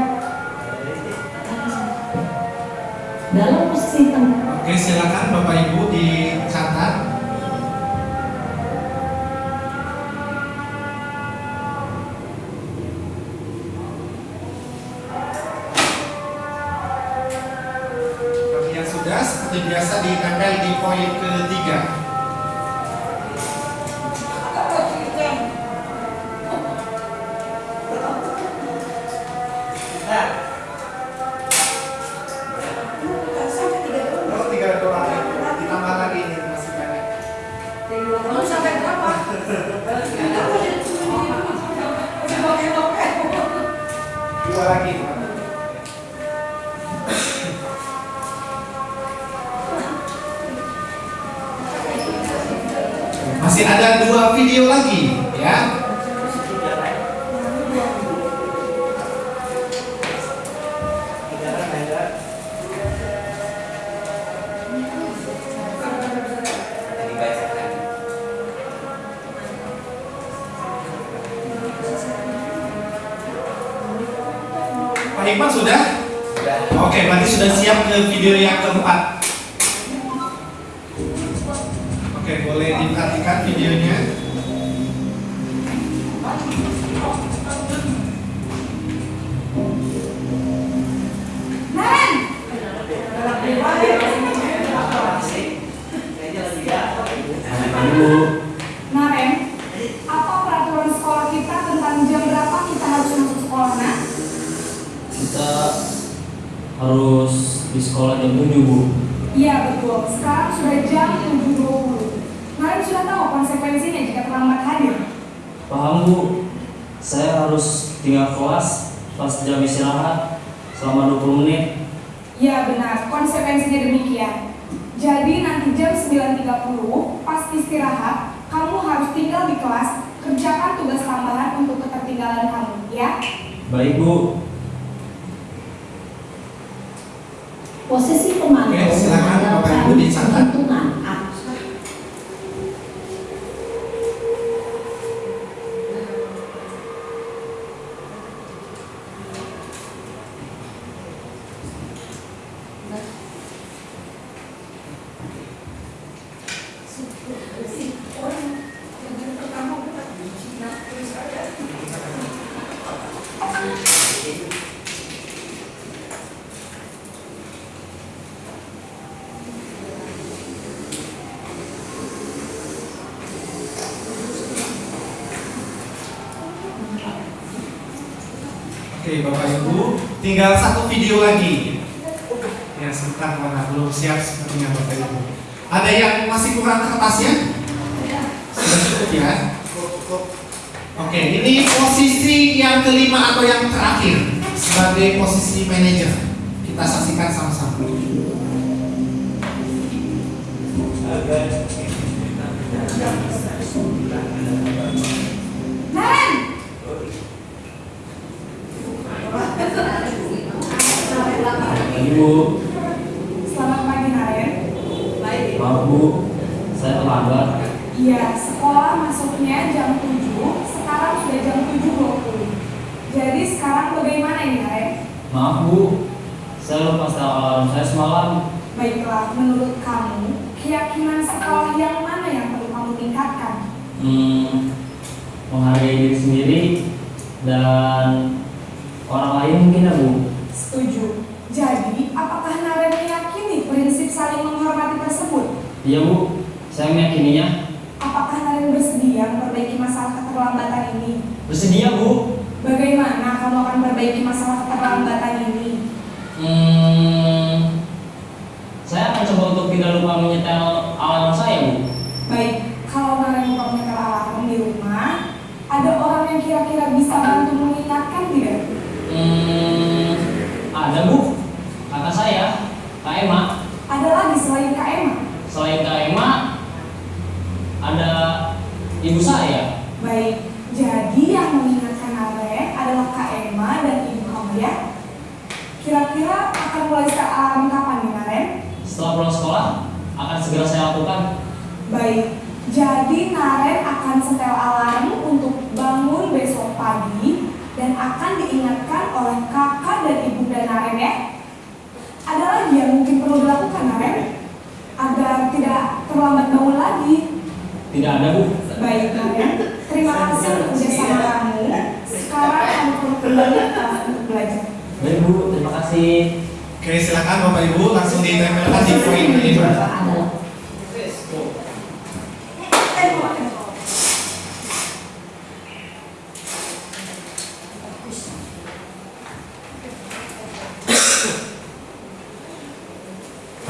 Dalam posisi tem- Oke, silakan Bapak Ibu dicatat. Bagi yang sudah, seperti biasa ditempel di poin ketiga. 30 pas istirahat kamu harus tinggal di kelas kerjakan tugas tambahan untuk ketertinggalan kamu ya? Baik bu. Posisi pemantau ya, silakan bapak ibu hitungan tinggal satu video lagi. Ya, sebentar mana belum siap sepertinya Bapak Ibu. Ada yang masih kurang kertasnya? Sudah cukup ya? Oke, ini posisi yang kelima atau yang terakhir sebagai posisi manajer. Ibu, selamat pagi Naren. maaf Bu, saya terlambat. Iya, sekolah masuknya jam 7, sekarang sudah jam 7.20. Jadi sekarang bagaimana ini Naren? Maaf Bu, saya lupa setel alarm saya semalam. Baiklah, menurut kamu, keyakinan sekolah yang mana yang perlu kamu tingkatkan? Hmm, menghargai diri sendiri dan orang lain mungkin ya Bu. Setuju. Jadi, apakah Naren meyakini prinsip saling menghormati tersebut? Iya Bu, saya meyakininya. Apakah Naren bersedia memperbaiki masalah keterlambatan ini? Bersedia Bu. Bagaimana kamu akan memperbaiki masalah keterlambatan ini? Hmm, saya akan coba untuk tidak lupa menyetel alarm saya Bu. Baik, kalau Naren lupa menyetel alarm di rumah, ada orang yang kira-kira bisa bantu mengingatkan tidak? Hmm, ada Bu, kakak saya, Kak Emma. Ada lagi selain Kak Emma? Selain Kak Emma, ada ibu saya. Baik, jadi yang mengingatkan Naren adalah Kak Emma dan ibu kamu ya? Kira-kira akan mulai setel alarm kapan nih Naren? Setelah pulang sekolah, akan segera saya lakukan. Baik, jadi Naren akan setel alarm untuk bangun besok pagi dan akan diingatkan oleh kakak dan ibunda Naren ya. Ada lagi yang mungkin perlu dilakukan Naren agar tidak terlambat bangun lagi. Tidak ada Bu. Baik Naren, terima kasih untuk kerjasama kamu. Sekarang kamu perlu kembali ke kelas untuk belajar. Baik Bu, terima kasih. Oke, silakan Bapak Ibu langsung ditempelkan di poin kelima.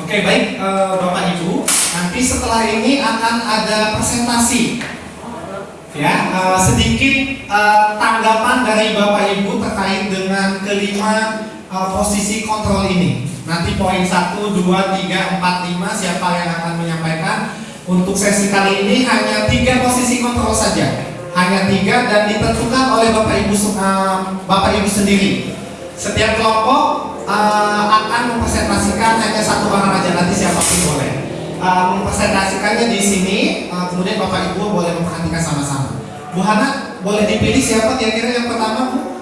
Oke baik eh, Bapak Ibu, nanti setelah ini akan ada presentasi. Ya, eh, sedikit eh, tanggapan dari Bapak Ibu terkait dengan kelima eh, posisi kontrol ini. Nanti poin 1, 2, 3, 4, 5 siapa yang akan menyampaikan. Untuk sesi kali ini hanya tiga posisi kontrol saja. Hanya tiga dan ditentukan oleh Bapak Ibu eh, Bapak Ibu sendiri. Setiap kelompok eh, akan mempresentasikan hanya satu orang aja nanti siapa pun boleh. Eh, mempresentasikannya di sini, eh, kemudian Bapak Ibu boleh memperhatikan sama-sama. Bu Hana, boleh dipilih siapa kira-kira yang pertama, Bu?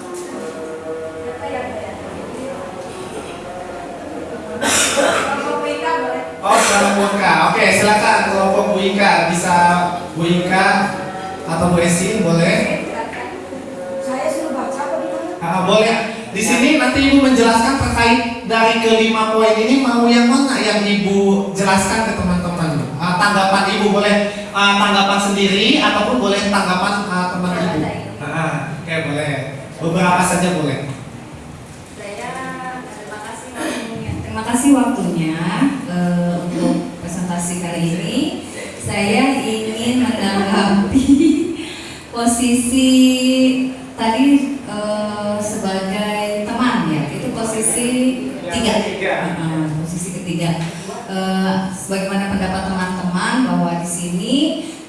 Oke, silakan kelompok Bu Ika. Bisa Bu Ika atau Bu Esin boleh? Saya suruh baca apa gimana? Ah, boleh. Di sini nanti Ibu menjelaskan terkait dari kelima poin ini mau yang mana yang Ibu jelaskan ke teman-teman. Ah, tanggapan Ibu boleh ah, tanggapan sendiri ataupun boleh tanggapan ah, teman Ibu. Ah, Oke, boleh. Beberapa saja boleh. Saya terima kasih waktunya. Terima kasih waktunya eh, presentasi kali ini. Saya ingin menanggapi posisi tadi eh, sebagai teman ya. Itu posisi tiga. Posisi ketiga. Eh, sebagaimana pendapat teman-teman bahwa di sini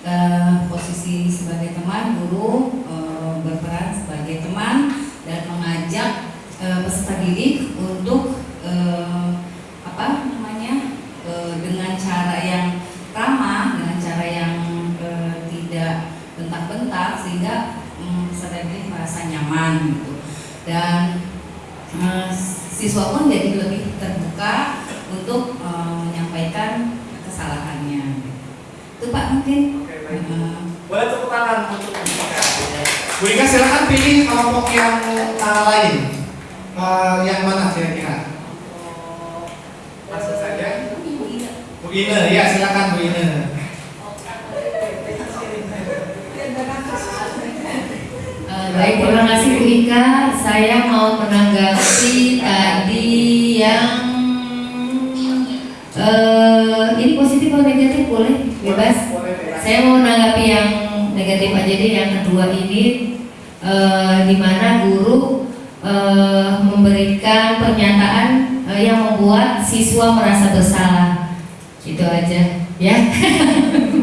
eh, posisi sebagai teman guru eh, berperan sebagai teman dan mengajak eh, peserta didik untuk eh, apa namanya eh, dengan cara yang ramah dengan cara yang eh, tidak bentak-bentak sehingga mm, peserta didik merasa nyaman gitu dan eh, siswa pun jadi lebih terbuka untuk eh, menyampaikan kesalahannya itu Pak mungkin Oke, baik. Eh, Boleh tepuk tangan untuk Bu Ika. Bu Ika silakan pilih kelompok yang ah, lain. Eh, yang mana kira-kira? Langsung saja. Bu Ine, ya silakan Bu Ine. Eh, baik, terima kasih Bu Ika. Saya mau menanggapi tadi yang eh ini positif atau negatif boleh bebas. Saya mau menanggapi yang negatif aja deh yang kedua ini eh, di mana guru eh, memberikan pernyataan eh, yang membuat siswa merasa bersalah. Itu aja, ya.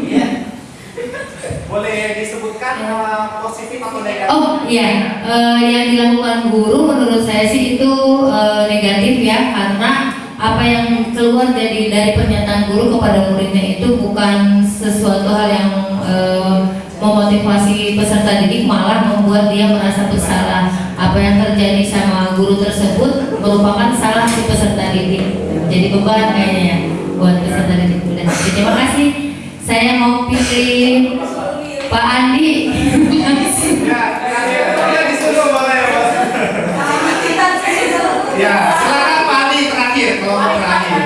Boleh disebutkan uh, positif atau negatif? Oh iya, eh, yang dilakukan guru menurut saya sih itu eh, negatif ya karena apa yang keluar dari dari pernyataan guru kepada muridnya itu bukan sesuatu hal yang eh, memotivasi peserta didik malah membuat dia merasa bersalah. Apa yang terjadi sama guru tersebut merupakan salah si peserta didik. Jadi beban kayaknya ya buat peserta didik. Jadi, terima kasih. Saya mau pilih Pak Andi. Ya, ya disuruh boleh bos. Ya, silakan Pak Andi terakhir kelompok terakhir.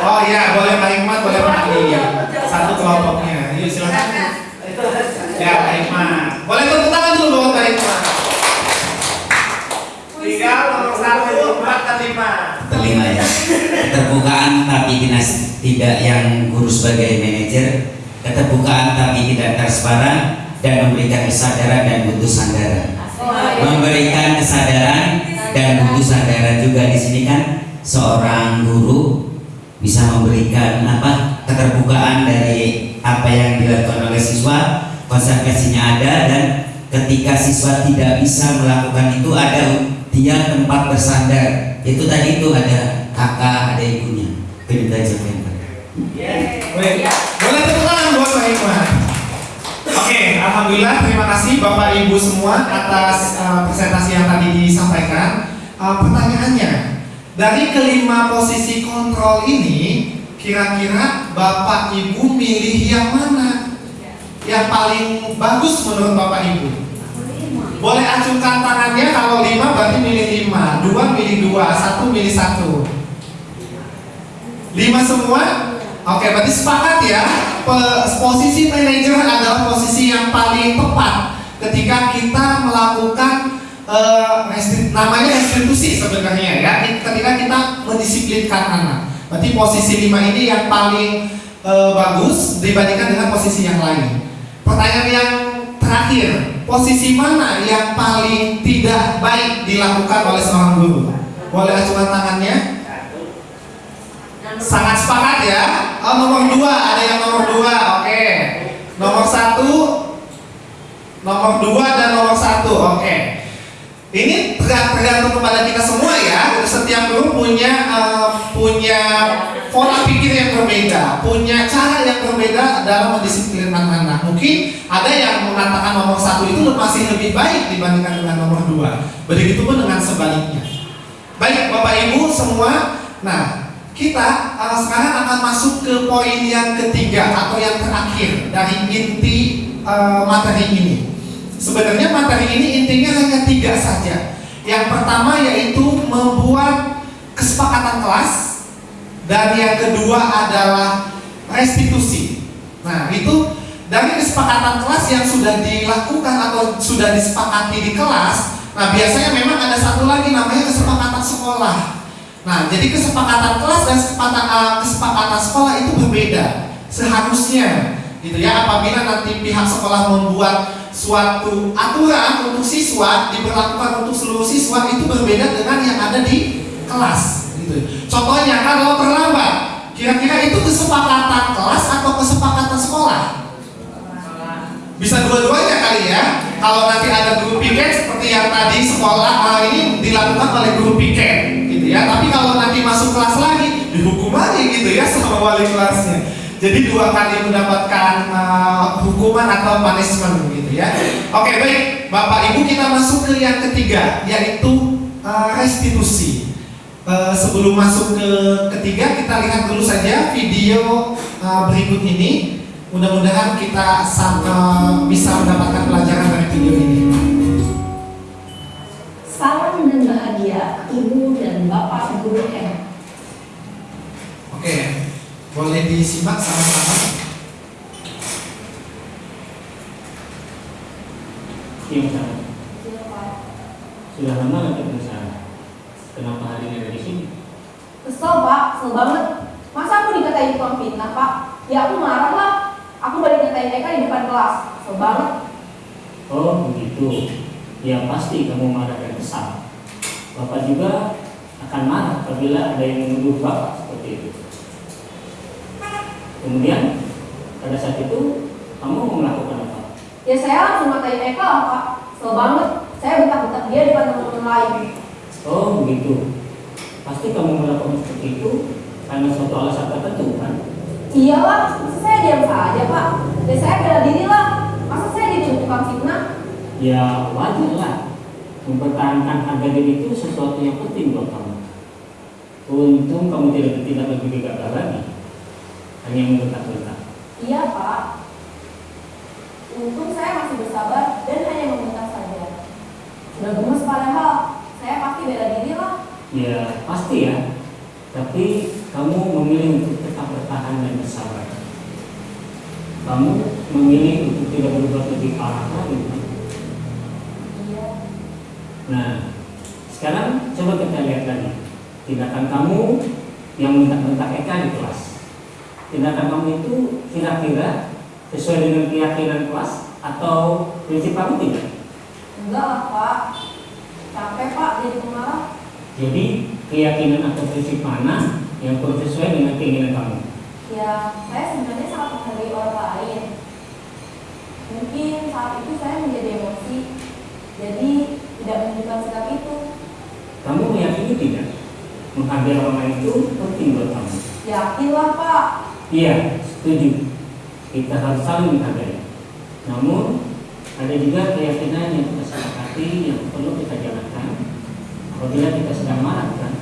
Oh iya, boleh Pak Hikmat, boleh Pak Andi. Satu kelompoknya. Yuk silakan. Ya, Pak Hikmat. Boleh tepuk tangan dulu buat Pak Hikmat. Tinggal nomor satu, empat dan lima. Kelima ya. Keterbukaan tapi tidak tidak yang guru sebagai manajer, keterbukaan tapi tidak transparan dan memberikan kesadaran dan butuh sandaran. Memberikan kesadaran dan butuh sandaran juga di sini kan seorang guru bisa memberikan apa keterbukaan dari apa yang dilakukan oleh siswa, konsekuensinya ada dan ketika siswa tidak bisa melakukan itu ada dia tempat bersandar itu tadi itu ada kakak ada ibunya aja Pak. Baik. Boleh tepuk tangan buat Hikmat. Oke, alhamdulillah terima kasih Bapak Ibu semua atas uh, presentasi yang tadi disampaikan. Uh, pertanyaannya, dari kelima posisi kontrol ini, kira-kira Bapak Ibu milih yang mana? Yang paling bagus menurut Bapak Ibu? Boleh acungkan tangannya kalau lima berarti milih lima, dua milih dua, satu milih satu. Lima semua? Oke, berarti sepakat ya. Posisi manajer adalah posisi yang paling tepat ketika kita melakukan eh, restri- namanya restitusi sebenarnya ya. Ketika kita mendisiplinkan anak. Berarti posisi lima ini yang paling eh, bagus dibandingkan dengan posisi yang lain. Pertanyaan yang terakhir, posisi mana yang paling tidak baik dilakukan oleh seorang guru? Boleh acungkan tangannya? Sangat sepakat ya. Oh, nomor dua ada yang nomor dua, oke. Nomor satu, nomor dua dan nomor satu, oke. Ini terga- tergantung kepada kita semua ya. Setiap guru punya eh, punya pola pikir yang berbeda, punya cara yang berbeda dalam mendisiplinkan anak. Mungkin ada yang mengatakan nomor satu itu masih lebih baik dibandingkan dengan nomor dua. Begitupun dengan sebaliknya. Baik, Bapak Ibu semua. Nah, kita uh, sekarang akan masuk ke poin yang ketiga atau yang terakhir dari inti uh, materi ini. Sebenarnya materi ini intinya hanya tiga saja. Yang pertama yaitu membuat kesepakatan kelas dan yang kedua adalah restitusi. Nah, itu dari kesepakatan kelas yang sudah dilakukan atau sudah disepakati di kelas, nah biasanya memang ada satu lagi namanya kesepakatan sekolah. Nah, jadi kesepakatan kelas dan kesepakatan, uh, kesepakatan sekolah itu berbeda seharusnya, gitu ya. Apabila nanti pihak sekolah membuat suatu aturan untuk siswa diberlakukan untuk seluruh siswa itu berbeda dengan yang ada di kelas, gitu. Contohnya kalau terlambat, kira-kira itu kesepakatan kelas atau kesepakatan sekolah? Bisa dua-duanya kali ya. Kalau nanti ada guru piket seperti yang tadi sekolah ah, ini dilakukan oleh guru piket, ya. Tapi kalau nanti masuk kelas lagi, dihukum lagi gitu ya sama wali kelasnya. Jadi dua kali mendapatkan ah, hukuman atau punishment gitu ya. Oke baik, Bapak Ibu kita masuk ke yang ketiga yaitu ah, restitusi. Eh, sebelum masuk ke ketiga kita lihat dulu saja video ah, berikut ini. Mudah-mudahan kita eh, bisa mendapatkan pelajaran dari video ini. Salam dan bahagia Ibu dan Bapak Guru M. Oke, boleh disimak sama-sama. Iya. Sudah lama nggak ketemu saya? Kenapa hari ini ada di sini? Kesel pak, kesel banget. Masa aku dikatain tukang fitnah pak? Ya aku marah lah. Aku balik nyatain Eka di depan kelas. Kesel banget. Oh begitu. Ya pasti kamu marah kesal. Bapak juga akan marah apabila ada yang menuduh Bapak seperti itu. Kemudian pada saat itu kamu melakukan apa? Ya saya langsung matain Eka lah Pak. Kesel banget. Saya bentak-bentak dia depan teman-teman lain. Oh begitu. Pasti kamu melakukan seperti itu karena suatu alasan tertentu kan? Iyalah, masa saya diam saja Pak. Ya saya bela diri lah. Masa saya jadi tukang fitnah? Ya wajar lah. Mempertahankan harga diri itu sesuatu yang penting buat kamu. Untung kamu tidak tidak lebih gagal lagi. Hanya membentak-bentak. Iya Pak. Untung saya masih bersabar dan hanya membentak saja. Sudah gemes padahal. Saya pasti bela diri lah. Ya pasti ya. Tapi kamu memilih untuk tetap bertahan dan bersabar. Kamu memilih untuk tidak berbuat lebih parah lagi. Nah, sekarang coba kita lihat lagi tindakan kamu yang bentak-bentak Eka di kelas. Tindakan kamu itu kira-kira sesuai dengan keyakinan kelas atau prinsip kamu tidak? Enggak lah Pak. Capek Pak jadi pemarah. Jadi keyakinan atau prinsip mana yang perlu sesuai dengan keinginan kamu? Ya, saya sebenarnya sangat menghargai orang lain. Mungkin saat itu saya menjadi emosi, jadi tidak menunjukkan sikap itu. Kamu meyakini tidak? Menghargai orang lain itu penting buat kamu. Yakinlah Pak. Iya, setuju. Kita harus saling menghargai. Namun, ada juga keyakinan yang kita sepakati yang perlu kita jalankan apabila kita sedang marah kan?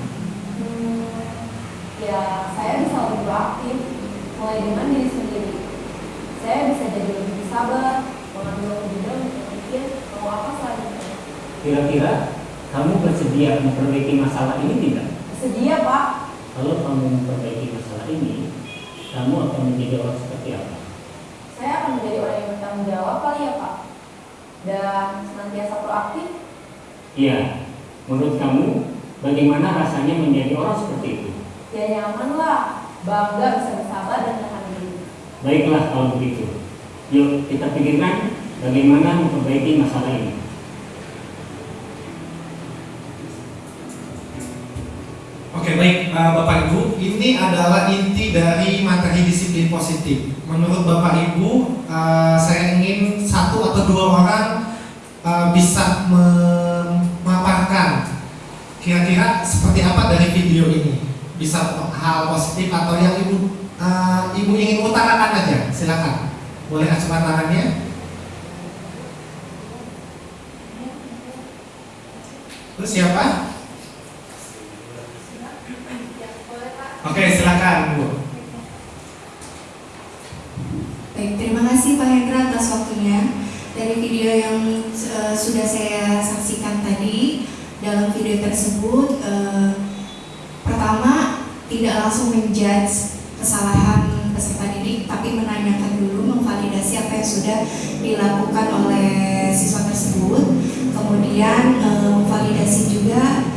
Hmm, ya, saya bisa lebih proaktif, mulai dengan diri sendiri. Saya bisa jadi lebih sabar, mengambil kebijakan untuk berpikir mau apa selanjutnya. Kira-kira kamu bersedia memperbaiki masalah ini tidak? Sedia Pak. Kalau kamu memperbaiki masalah ini, kamu akan menjadi orang seperti apa? Saya akan menjadi orang yang bertanggung jawab kali ya Pak. Dan senantiasa proaktif. Iya, menurut kamu bagaimana rasanya menjadi orang seperti itu? Ya nyaman lah, bangga bisa bersabar dan tahan diri. Baiklah kalau begitu. Yuk kita pikirkan bagaimana memperbaiki masalah ini. Oke baik eh, Bapak Ibu, ini adalah inti dari materi disiplin positif. Menurut Bapak Ibu, eh, saya ingin satu atau dua orang eh, bisa memaparkan kira-kira seperti apa dari video ini. Bisa hal positif atau yang ibu eh, ibu ingin utarakan aja, silakan. Boleh acungan tangannya. Terus siapa? Oke, silakan Bu. Baik, terima kasih Pak Hendra atas waktunya. Dari video yang eh, sudah saya saksikan tadi, dalam video tersebut, eh, pertama tidak langsung menjudge kesalahan peserta didik, tapi menanyakan dulu, memvalidasi apa yang sudah dilakukan oleh siswa tersebut. Kemudian eh, memvalidasi juga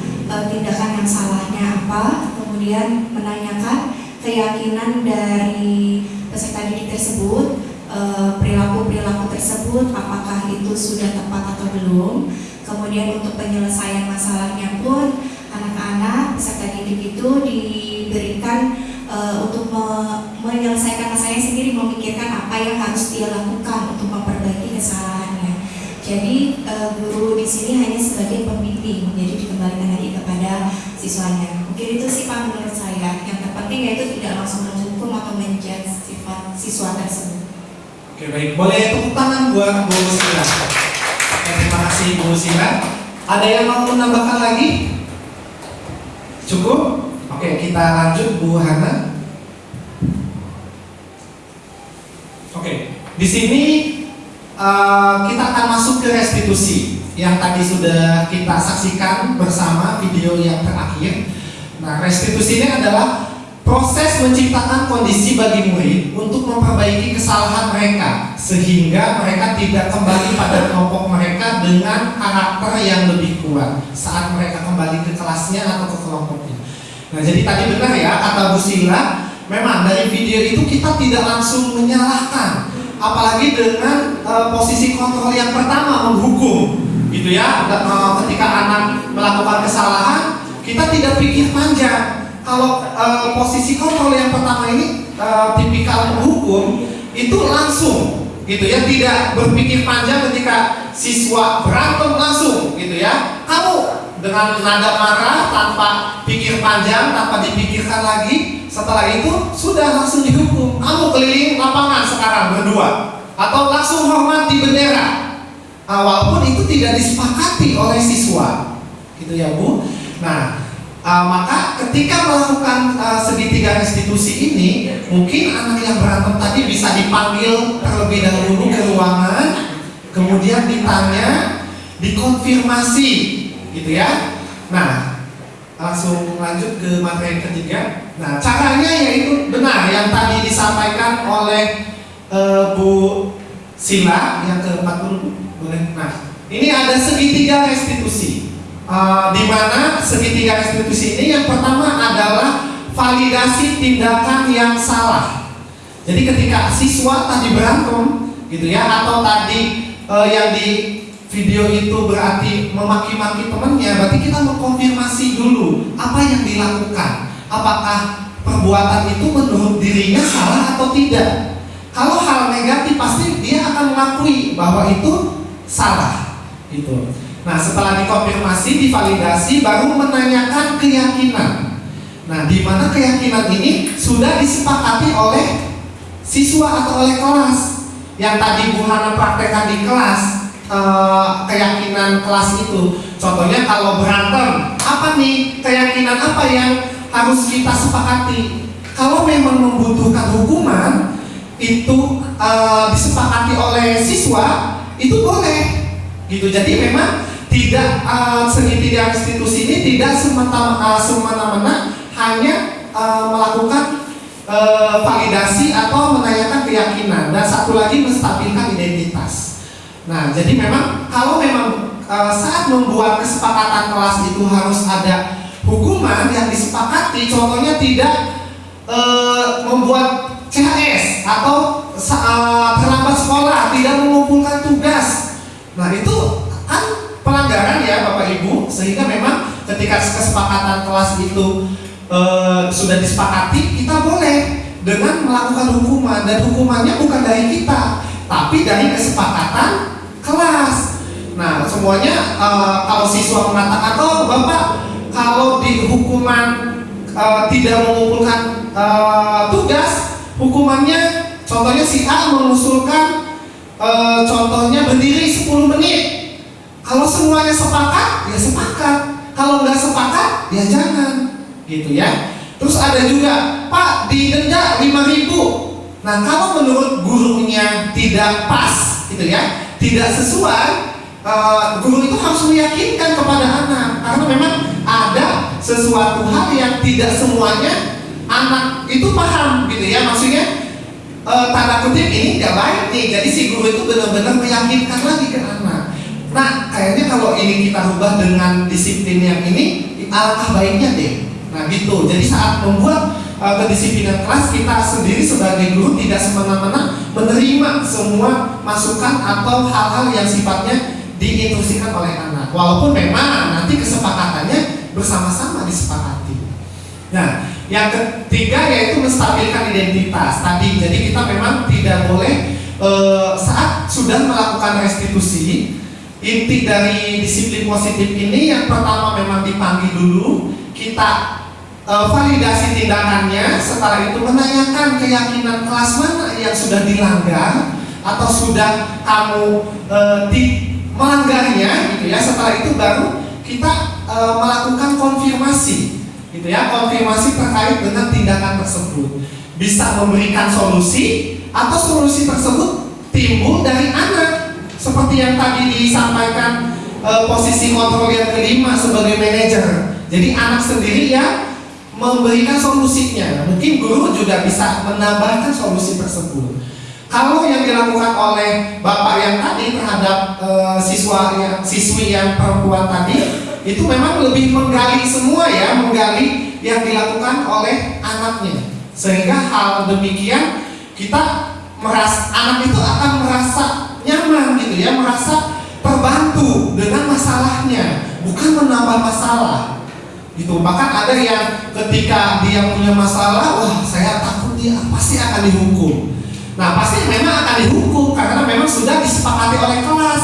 tindakan yang salahnya apa, kemudian menanyakan keyakinan dari peserta didik tersebut eh, perilaku-perilaku tersebut apakah itu sudah tepat atau belum. Kemudian untuk penyelesaian masalahnya pun anak-anak peserta didik itu diberikan eh, untuk me- menyelesaikan masalahnya sendiri memikirkan apa yang harus dia lakukan untuk memperbaiki kesalahannya. Jadi eh, guru di sini hanya sebagai pembimbing. Jadi dikembalikan lagi kepada siswanya mungkin itu sih pak menurut saya yang terpenting yaitu tidak langsung menghukum atau menjudge sifat siswa tersebut Oke baik, boleh tepuk tangan buat Bu Sila. Terima kasih Bu Sila. Ada yang mau menambahkan lagi? Cukup? Oke, kita lanjut Bu Hana. Oke, di sini eh, kita akan masuk ke restitusi yang tadi sudah kita saksikan bersama video yang terakhir. Nah, restitusi ini adalah proses menciptakan kondisi bagi murid untuk memperbaiki kesalahan mereka sehingga mereka tidak kembali pada kelompok mereka dengan karakter yang lebih kuat saat mereka kembali ke kelasnya atau ke kelompoknya. Nah, jadi tadi benar ya kata Bu Sila, memang dari video itu kita tidak langsung menyalahkan apalagi dengan eh, posisi kontrol yang pertama menghukum gitu ya eh, ketika anak melakukan kesalahan kita tidak pikir panjang. Kalau eh, posisi kontrol yang pertama ini eh, tipikal menghukum itu langsung gitu ya tidak berpikir panjang ketika siswa berantem langsung gitu ya. Kamu dengan nada marah tanpa pikir panjang tanpa dipikirkan lagi setelah itu sudah langsung dihukum. Kamu keliling lapangan sekarang berdua atau langsung hormati bendera Ah, walaupun itu tidak disepakati oleh siswa. Gitu ya bu. Nah ah, maka ketika melakukan ah, segitiga restitusi ini mungkin anak yang berantem tadi bisa dipanggil terlebih dahulu ke ruangan kemudian ditanya dikonfirmasi. Gitu ya. Nah langsung lanjut ke materi ketiga. Nah caranya yaitu benar yang tadi disampaikan oleh eh, Bu Sila yang ke-40 boleh. Nah, ini ada segitiga restitusi. Uh, di mana segitiga restitusi ini yang pertama adalah validasi tindakan yang salah. Jadi ketika siswa tadi berantem gitu ya atau tadi uh, yang di video itu berarti memaki-maki temannya, berarti kita mengkonfirmasi dulu apa yang dilakukan. Apakah perbuatan itu menurut dirinya salah atau tidak? Kalau hal negatif pasti dia akan mengakui bahwa itu salah. Itu. Nah, setelah dikonfirmasi, divalidasi, baru menanyakan keyakinan. Nah, di mana keyakinan ini sudah disepakati oleh siswa atau oleh kelas. Yang tadi Bu Hana praktekkan di kelas, eh, keyakinan kelas itu. Contohnya kalau berantem, apa nih keyakinan apa yang harus kita sepakati? Kalau memang membutuhkan hukuman, itu uh, disepakati oleh siswa itu boleh. Gitu. Jadi memang tidak uh, segitiga institusi ini tidak semata uh, semena-mena hanya uh, melakukan uh, validasi atau menanyakan keyakinan dan satu lagi menstabilkan identitas. Nah jadi memang kalau memang uh, saat membuat kesepakatan kelas itu harus ada hukuman yang disepakati contohnya tidak uh, membuat CHS atau uh, terlambat sekolah, tidak mengumpulkan tugas. Nah itu kan pelanggaran ya Bapak Ibu, sehingga memang ketika kesepakatan kelas itu uh, sudah disepakati, kita boleh dengan melakukan hukuman dan hukumannya bukan dari kita, tapi dari kesepakatan kelas. Nah semuanya uh, kalau siswa mengatakan, oh Bapak kalau di hukuman uh, tidak mengumpulkan uh, tugas hukumannya contohnya si A mengusulkan e, contohnya berdiri 10 menit. Kalau semuanya sepakat ya sepakat. Kalau nggak sepakat ya jangan. Gitu ya. Terus ada juga Pak didenda 5000 nah kalau menurut gurunya tidak pas gitu ya tidak sesuai e, guru itu harus meyakinkan kepada anak. Karena memang ada sesuatu hal yang tidak semuanya anak itu paham gitu ya maksudnya e, tanda kutip ini nggak baik nih. Jadi si guru itu benar-benar meyakinkan lagi ke anak. Nah kayaknya kalau ini kita rubah dengan disiplin yang ini alangkah baiknya deh. Nah gitu. Jadi saat membuat e, kedisiplinan kelas kita sendiri sebagai guru tidak semena-mena menerima semua masukan atau hal-hal yang sifatnya diinstruksikan oleh anak. Walaupun memang nanti kesepakatannya bersama-sama disepakati. Nah yang ketiga yaitu menstabilkan identitas tadi. Jadi kita memang tidak boleh e, saat sudah melakukan restitusi inti dari disiplin positif ini yang pertama memang dipanggil dulu kita e, validasi tindakannya setelah itu menanyakan keyakinan kelas mana yang sudah dilanggar atau sudah kamu e, di melanggarnya gitu ya setelah itu baru kita e, melakukan konfirmasi gitu ya konfirmasi terkait dengan tindakan tersebut. Bisa memberikan solusi atau solusi tersebut timbul dari anak. Seperti yang tadi disampaikan e, posisi kontrol yang kelima sebagai manajer. Jadi anak sendiri yang memberikan solusinya. Mungkin guru juga bisa menambahkan solusi tersebut. Kalau yang dilakukan oleh bapak yang tadi terhadap e, siswa yang siswi yang perempuan tadi itu memang lebih menggali semua ya, menggali yang dilakukan oleh anaknya. Sehingga hal demikian kita merasa anak itu akan merasa nyaman gitu ya, merasa terbantu dengan masalahnya, bukan menambah masalah. Gitu. Bahkan ada yang ketika dia punya masalah, wah saya takut dia pasti akan dihukum. Nah pasti memang akan dihukum karena memang sudah disepakati oleh kelas.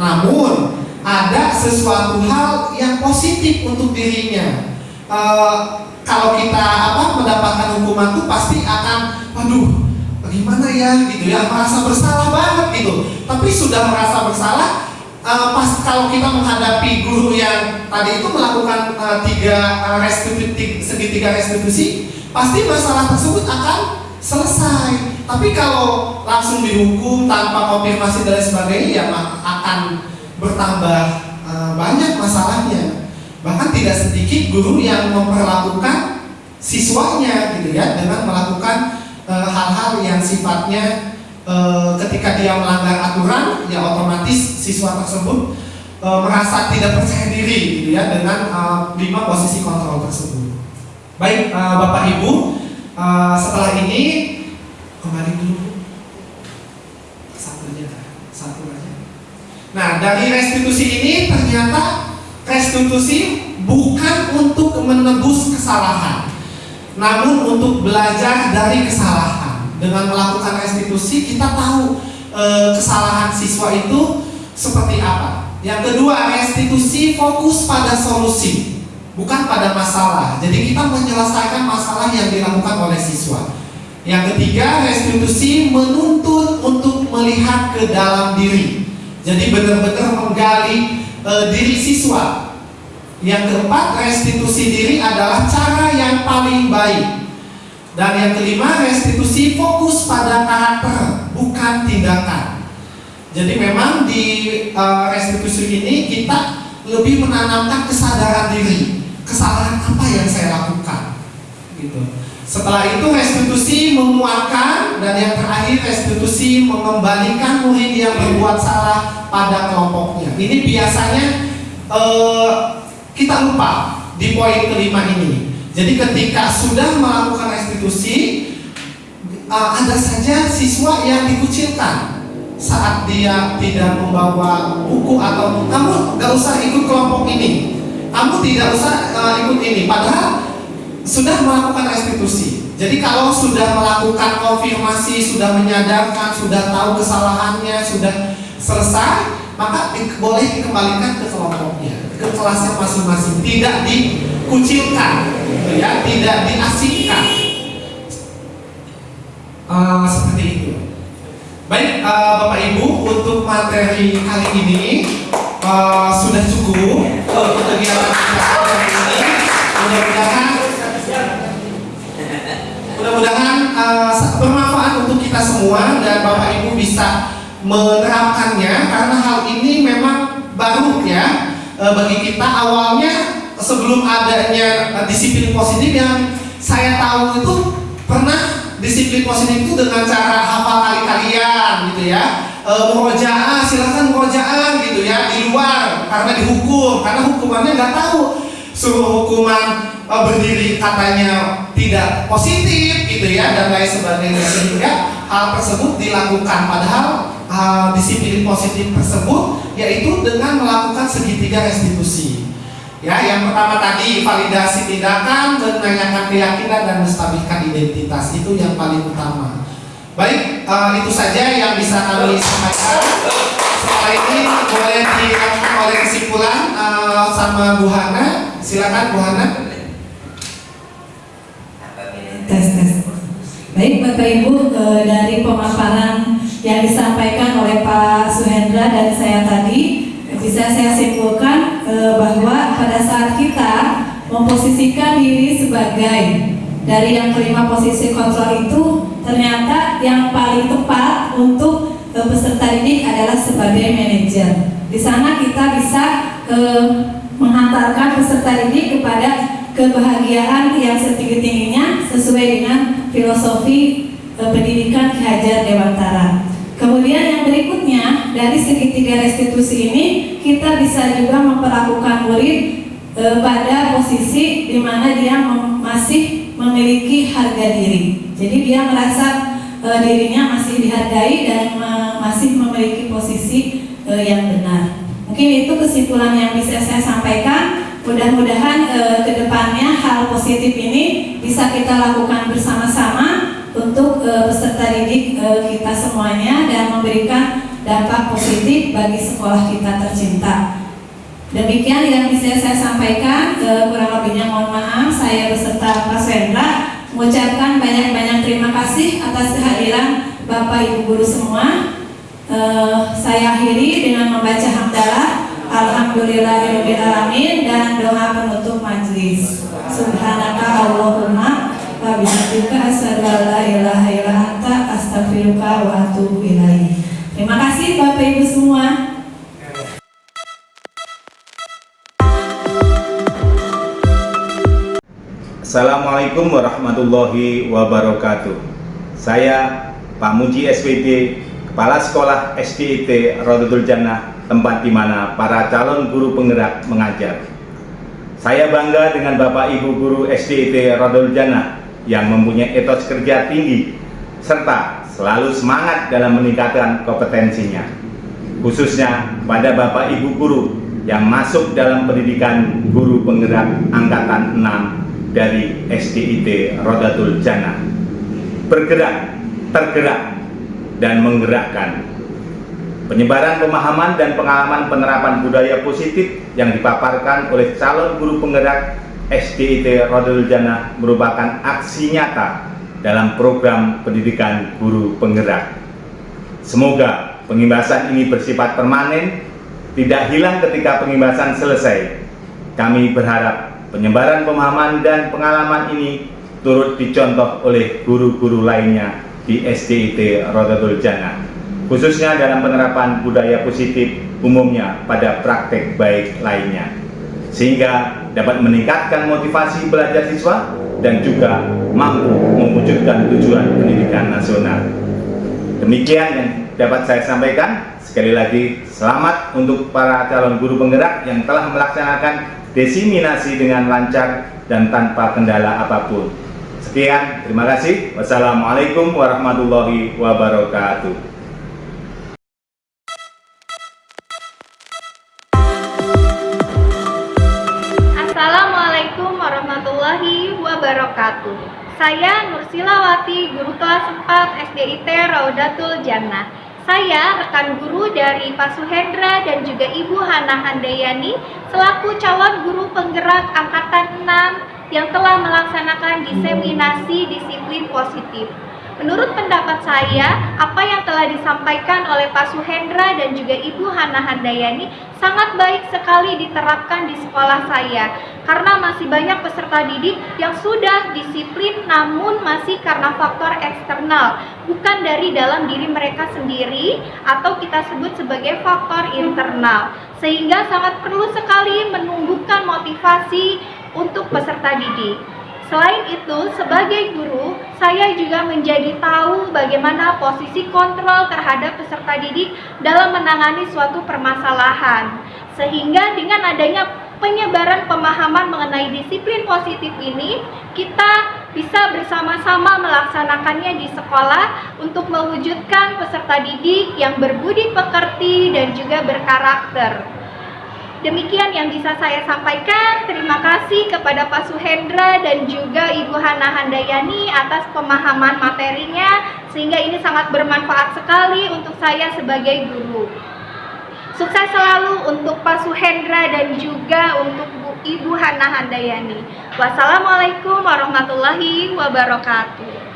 Namun ada sesuatu hal yang positif untuk dirinya. Eh, kalau kita apa mendapatkan hukuman itu pasti akan, waduh, gimana ya gitu ya, merasa bersalah banget gitu. Tapi sudah merasa bersalah, eh, pas kalau kita menghadapi guru yang tadi itu melakukan eh, tiga restitusi, segitiga restitusi, pasti masalah tersebut akan selesai. Tapi kalau langsung dihukum tanpa konfirmasi dan sebagainya, ya akan bertambah eh, banyak masalahnya. Bahkan tidak sedikit guru yang memperlakukan siswanya gitu ya dengan melakukan eh, hal-hal yang sifatnya eh, ketika dia melanggar aturan ya otomatis siswa tersebut eh, merasa tidak percaya diri gitu ya dengan eh, lima posisi kontrol tersebut. Baik Bapak Ibu, setelah ini kembali dulu satu aja, satu aja. Nah dari restitusi ini ternyata restitusi bukan untuk menebus kesalahan, namun untuk belajar dari kesalahan. Dengan melakukan restitusi kita tahu eh, kesalahan siswa itu seperti apa. Yang kedua, restitusi fokus pada solusi, bukan pada masalah. Jadi kita menyelesaikan masalah yang dilakukan oleh siswa. Yang ketiga, restitusi menuntut untuk melihat ke dalam diri. Jadi benar-benar menggali eh, diri siswa. Yang keempat, restitusi diri adalah cara yang paling baik. Dan yang kelima, restitusi fokus pada karakter, bukan tindakan. Jadi memang di eh, restitusi ini kita lebih menanamkan kesadaran diri. Kesalahan apa yang saya lakukan? Gitu. Setelah itu restitusi memuatkan dan yang terakhir restitusi mengembalikan murid yang berbuat salah pada kelompoknya. Ini biasanya eh, kita lupa di poin kelima ini. Jadi ketika sudah melakukan restitusi, eh, ada saja siswa yang dikucilkan saat dia tidak membawa buku atau kamu nggak usah ikut kelompok ini, kamu tidak usah eh, ikut ini. Padahal sudah melakukan restitusi. Jadi kalau sudah melakukan konfirmasi, sudah menyadarkan, sudah tahu kesalahannya, sudah selesai, maka di- boleh dikembalikan ke kelompoknya, ke kelasnya masing-masing, tidak dikucilkan, ya, tidak diasingkan. Eh, seperti itu. Baik, eh, Bapak Ibu, untuk materi kali ini eh, sudah cukup untuk kegiatan kita ini. Mudah-mudahan Mudah-mudahan uh, bermanfaat untuk kita semua dan Bapak Ibu bisa menerapkannya karena hal ini memang baru ya. Uh, bagi kita awalnya sebelum adanya uh, disiplin positif yang saya tahu itu pernah disiplin positif itu dengan cara hafal kali-kalian gitu ya. E, murojaah silahkan murojaah gitu ya di luar karena dihukum. Karena hukumannya nggak tahu suruh hukuman e, berdiri katanya tidak positif gitu ya dan lain sebagainya. Sehingga hal tersebut dilakukan. Padahal uh, disiplin positif tersebut yaitu dengan melakukan segitiga restitusi. Ya yang pertama tadi validasi tindakan menanyakan keyakinan dan menstabilkan identitas. Itu yang paling utama. Baik uh, itu saja yang bisa kami sampaikan. Setelah ini boleh dilakukan oleh kesimpulan uh, sama Bu Hana silakan Bu Hana tes tes. Baik Bapak Ibu eh, dari pemaparan yang disampaikan oleh Pak Suhendra dan saya tadi bisa saya simpulkan eh, bahwa pada saat kita memposisikan diri sebagai dari yang kelima posisi kontrol itu ternyata yang paling tepat untuk eh, peserta didik adalah sebagai manajer. Di sana kita bisa eh, menghantarkan peserta didik kepada kebahagiaan yang setinggi-tingginya sesuai dengan filosofi e, pendidikan Ki Hajar Dewantara. Kemudian yang berikutnya dari segitiga restitusi ini kita bisa juga memperlakukan murid e, pada posisi di mana dia mem- masih memiliki harga diri. Jadi dia merasa e, eh, dirinya masih dihargai dan eh, masih memiliki posisi eh, yang benar. Mungkin itu kesimpulan yang bisa saya sampaikan. Mudah-mudahan eh, ke depannya hal positif ini bisa kita lakukan bersama-sama untuk eh, peserta didik eh, kita semuanya dan memberikan dampak positif bagi sekolah kita tercinta. Demikian yang bisa saya sampaikan, eh, kurang lebihnya mohon maaf. Saya beserta Pak Swendra mengucapkan banyak-banyak terima kasih atas kehadiran Bapak Ibu guru semua. Eh, saya akhiri dengan membaca hamdalah Alhamdulillahirobbilalamin dan doa penutup majelis. Subhanaka Allahumma wa bihamdika asyhadu an la ilaha illa anta astaghfiruka wa atubu ilaik. Terima kasih Bapak Ibu semua. Assalamualaikum warahmatullahi wabarakatuh. Saya Pak Muji SPD, Kepala Sekolah SDIT Rodatul Jannah, tempat di mana para calon guru penggerak mengajar. Saya bangga dengan Bapak Ibu guru SDIT Rodatul Jannah yang mempunyai etos kerja tinggi serta selalu semangat dalam meningkatkan kompetensinya. Khususnya pada Bapak Ibu guru yang masuk dalam pendidikan guru penggerak angkatan 6 dari SDIT Rodatul Jannah bergerak, tergerak, dan menggerakkan. Penyebaran pemahaman dan pengalaman penerapan budaya positif yang dipaparkan oleh calon guru penggerak SDIT Rodatul Jannah merupakan aksi nyata dalam program pendidikan guru penggerak. Semoga pengimbasan ini bersifat permanen tidak hilang ketika pengimbasan selesai. Kami berharap penyebaran pemahaman dan pengalaman ini turut dicontoh oleh guru-guru lainnya di SDIT Rodatul Jannah khususnya dalam penerapan budaya positif umumnya pada praktek baik lainnya sehingga dapat meningkatkan motivasi belajar siswa dan juga mampu mewujudkan tujuan pendidikan nasional demikian yang dapat saya sampaikan sekali lagi selamat untuk para calon guru penggerak yang telah melaksanakan desiminasi dengan lancar dan tanpa kendala apa pun. Sekian, terima kasih. Wassalamualaikum warahmatullahi wabarakatuh. Assalamualaikum warahmatullahi wabarakatuh. Saya Nursilawati, guru kelas 4 SDIT Raudatul Jannah. Saya rekan guru dari Pak Suhendra dan juga Ibu Hana Handayani selaku calon guru penggerak angkatan 6 yang telah melaksanakan diseminasi disiplin positif. Menurut pendapat saya, apa yang telah disampaikan oleh Pak Suhendra dan juga Ibu Hana Handayani sangat baik sekali diterapkan di sekolah saya karena masih banyak peserta didik yang sudah disiplin namun masih karena faktor eksternal bukan dari dalam diri mereka sendiri atau kita sebut sebagai faktor internal sehingga sangat perlu sekali menumbuhkan motivasi untuk peserta didik Selain itu, sebagai guru, saya juga menjadi tahu bagaimana posisi kontrol terhadap peserta didik dalam menangani suatu permasalahan. Sehingga dengan adanya penyebaran pemahaman mengenai disiplin positif ini, kita bisa bersama-sama melaksanakannya di sekolah untuk mewujudkan peserta didik yang berbudi pekerti dan juga berkarakter. Demikian yang bisa saya sampaikan. Terima kasih kepada Pak Suhendra dan juga Ibu Hana Handayani atas pemahaman materinya sehingga ini sangat bermanfaat sekali untuk saya sebagai guru. Sukses selalu untuk Pak Suhendra dan juga untuk Bu Ibu Hana Handayani. Wassalamualaikum warahmatullahi wabarakatuh.